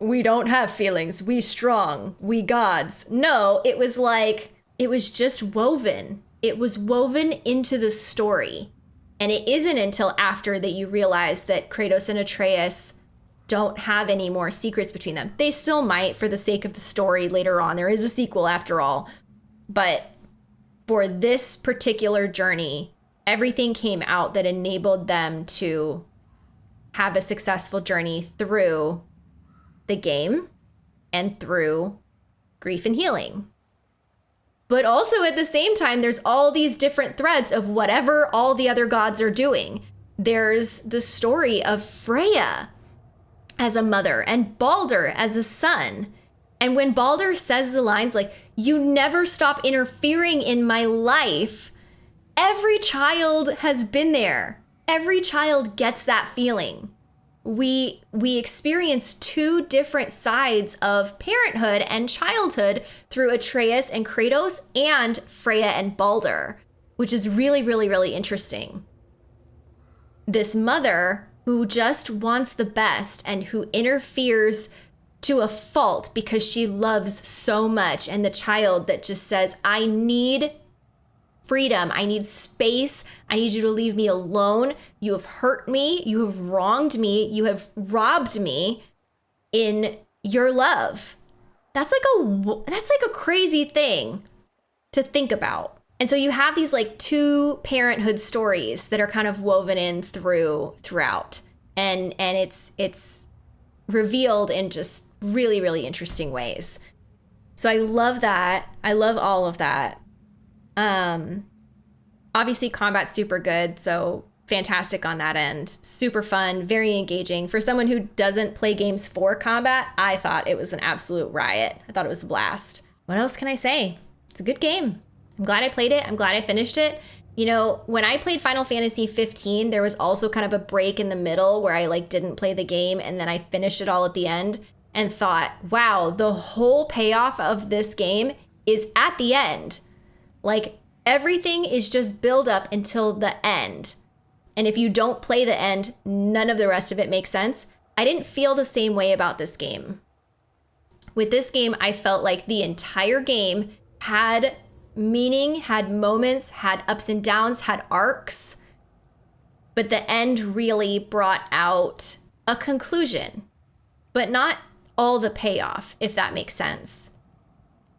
we don't have feelings, we strong, we gods. No, it was like, it was just woven. It was woven into the story. And it isn't until after that you realize that Kratos and Atreus don't have any more secrets between them. They still might for the sake of the story later on. There is a sequel after all. But for this particular journey, everything came out that enabled them to have a successful journey through the game and through grief and healing. But also at the same time, there's all these different threads of whatever all the other gods are doing. There's the story of Freya as a mother and Baldur as a son. And when Baldur says the lines like, you never stop interfering in my life. Every child has been there. Every child gets that feeling. We we experience two different sides of parenthood and childhood through Atreus and Kratos and Freya and Baldur, which is really really really interesting. This mother who just wants the best and who interferes to a fault because she loves so much and the child that just says i need freedom. I need space. I need you to leave me alone. You have hurt me. You have wronged me. You have robbed me in your love. That's like a that's like a crazy thing to think about. And so you have these like two parenthood stories that are kind of woven in through throughout. And and it's it's revealed in just really, really interesting ways. So I love that. I love all of that. Um, obviously, combat super good. So fantastic on that end. Super fun, very engaging. For someone who doesn't play games for combat, I thought it was an absolute riot. I thought it was a blast. What else can I say? It's a good game. I'm glad I played it. I'm glad I finished it. You know, when I played Final Fantasy 15, there was also kind of a break in the middle where I like didn't play the game and then I finished it all at the end and thought, wow, the whole payoff of this game is at the end. Like everything is just build up until the end. And if you don't play the end, none of the rest of it makes sense. I didn't feel the same way about this game. With this game, I felt like the entire game had meaning, had moments, had ups and downs, had arcs. but the end really brought out a conclusion, but not all the payoff, if that makes sense.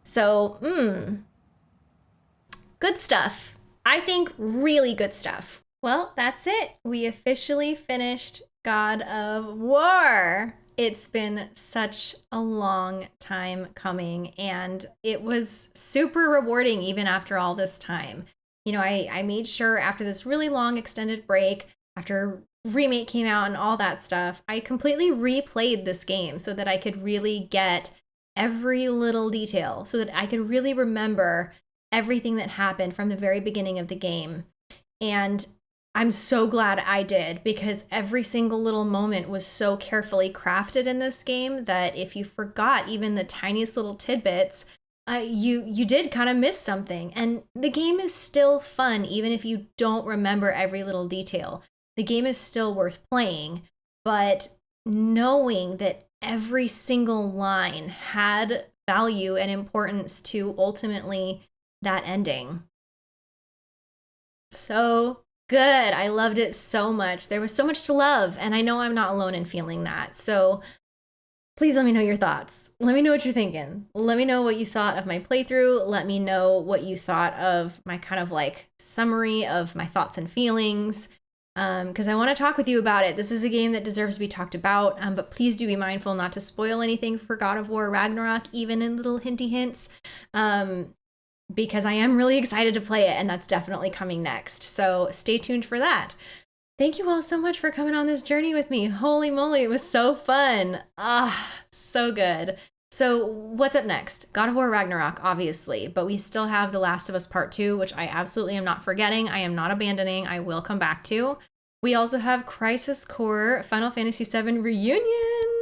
So, hmm, good stuff. I think really good stuff. Well, that's it. We officially finished God of War. It's been such a long time coming, and it was super rewarding even after all this time. You know, I, I made sure after this really long extended break, after remake came out and all that stuff, I completely replayed this game so that I could really get every little detail, so that I could really remember everything that happened from the very beginning of the game. And I'm so glad I did because every single little moment was so carefully crafted in this game that if you forgot even the tiniest little tidbits, uh, you you did kind of miss something. And the game is still fun even if you don't remember every little detail. The game is still worth playing, but knowing that every single line had value and importance to ultimately that ending. So good. I loved it so much. There was so much to love, and I know I'm not alone in feeling that. So please let me know your thoughts. Let me know what you're thinking. Let me know what you thought of my playthrough. Let me know what you thought of my kind of like summary of my thoughts and feelings. Because um, I want to talk with you about it. This is a game that deserves to be talked about, um, but please do be mindful not to spoil anything for God of War Ragnarok, even in little hinty hints. Um, because I am really excited to play it, and that's definitely coming next. So stay tuned for that. Thank you all so much for coming on this journey with me. Holy moly, it was so fun. Ah, so good. So, what's up next? God of War Ragnarok, obviously, but we still have The Last of Us Part 2, which I absolutely am not forgetting. I am not abandoning. I will come back to. We also have Crisis Core Final Fantasy VII Reunion,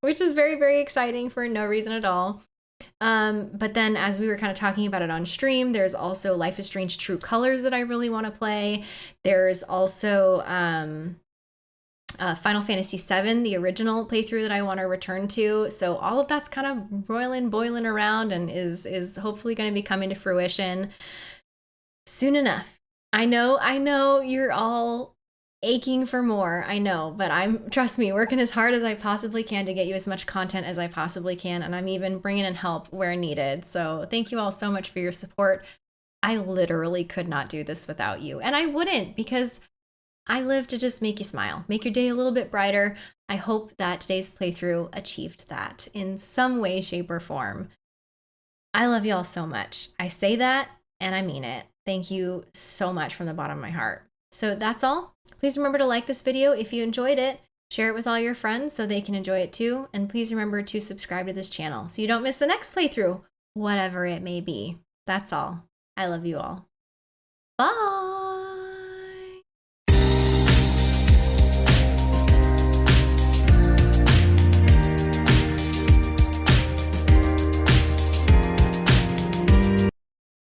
which is very, very exciting for no reason at all. Um, but then, as we were kind of talking about it on stream, there's also Life is Strange True Colors that I really want to play. There's also um, uh, Final Fantasy VII, the original playthrough that I want to return to. So all of that's kind of roiling, boiling around, and is is hopefully going to be coming to fruition soon enough. I know, I know you're all aching for more. I know, but I'm trust me, working as hard as I possibly can to get you as much content as I possibly can, and I'm even bringing in help where needed. So thank you all so much for your support. I literally could not do this without you, and I wouldn't because I live to just make you smile, make your day a little bit brighter. I hope that today's playthrough achieved that in some way, shape, or form. I love you all so much. I say that and I mean it. Thank you so much from the bottom of my heart. So that's all. Please remember to like this video if you enjoyed it, share it with all your friends so they can enjoy it too, and please remember to subscribe to this channel so you don't miss the next playthrough, whatever it may be. That's all. I love you all. Bye!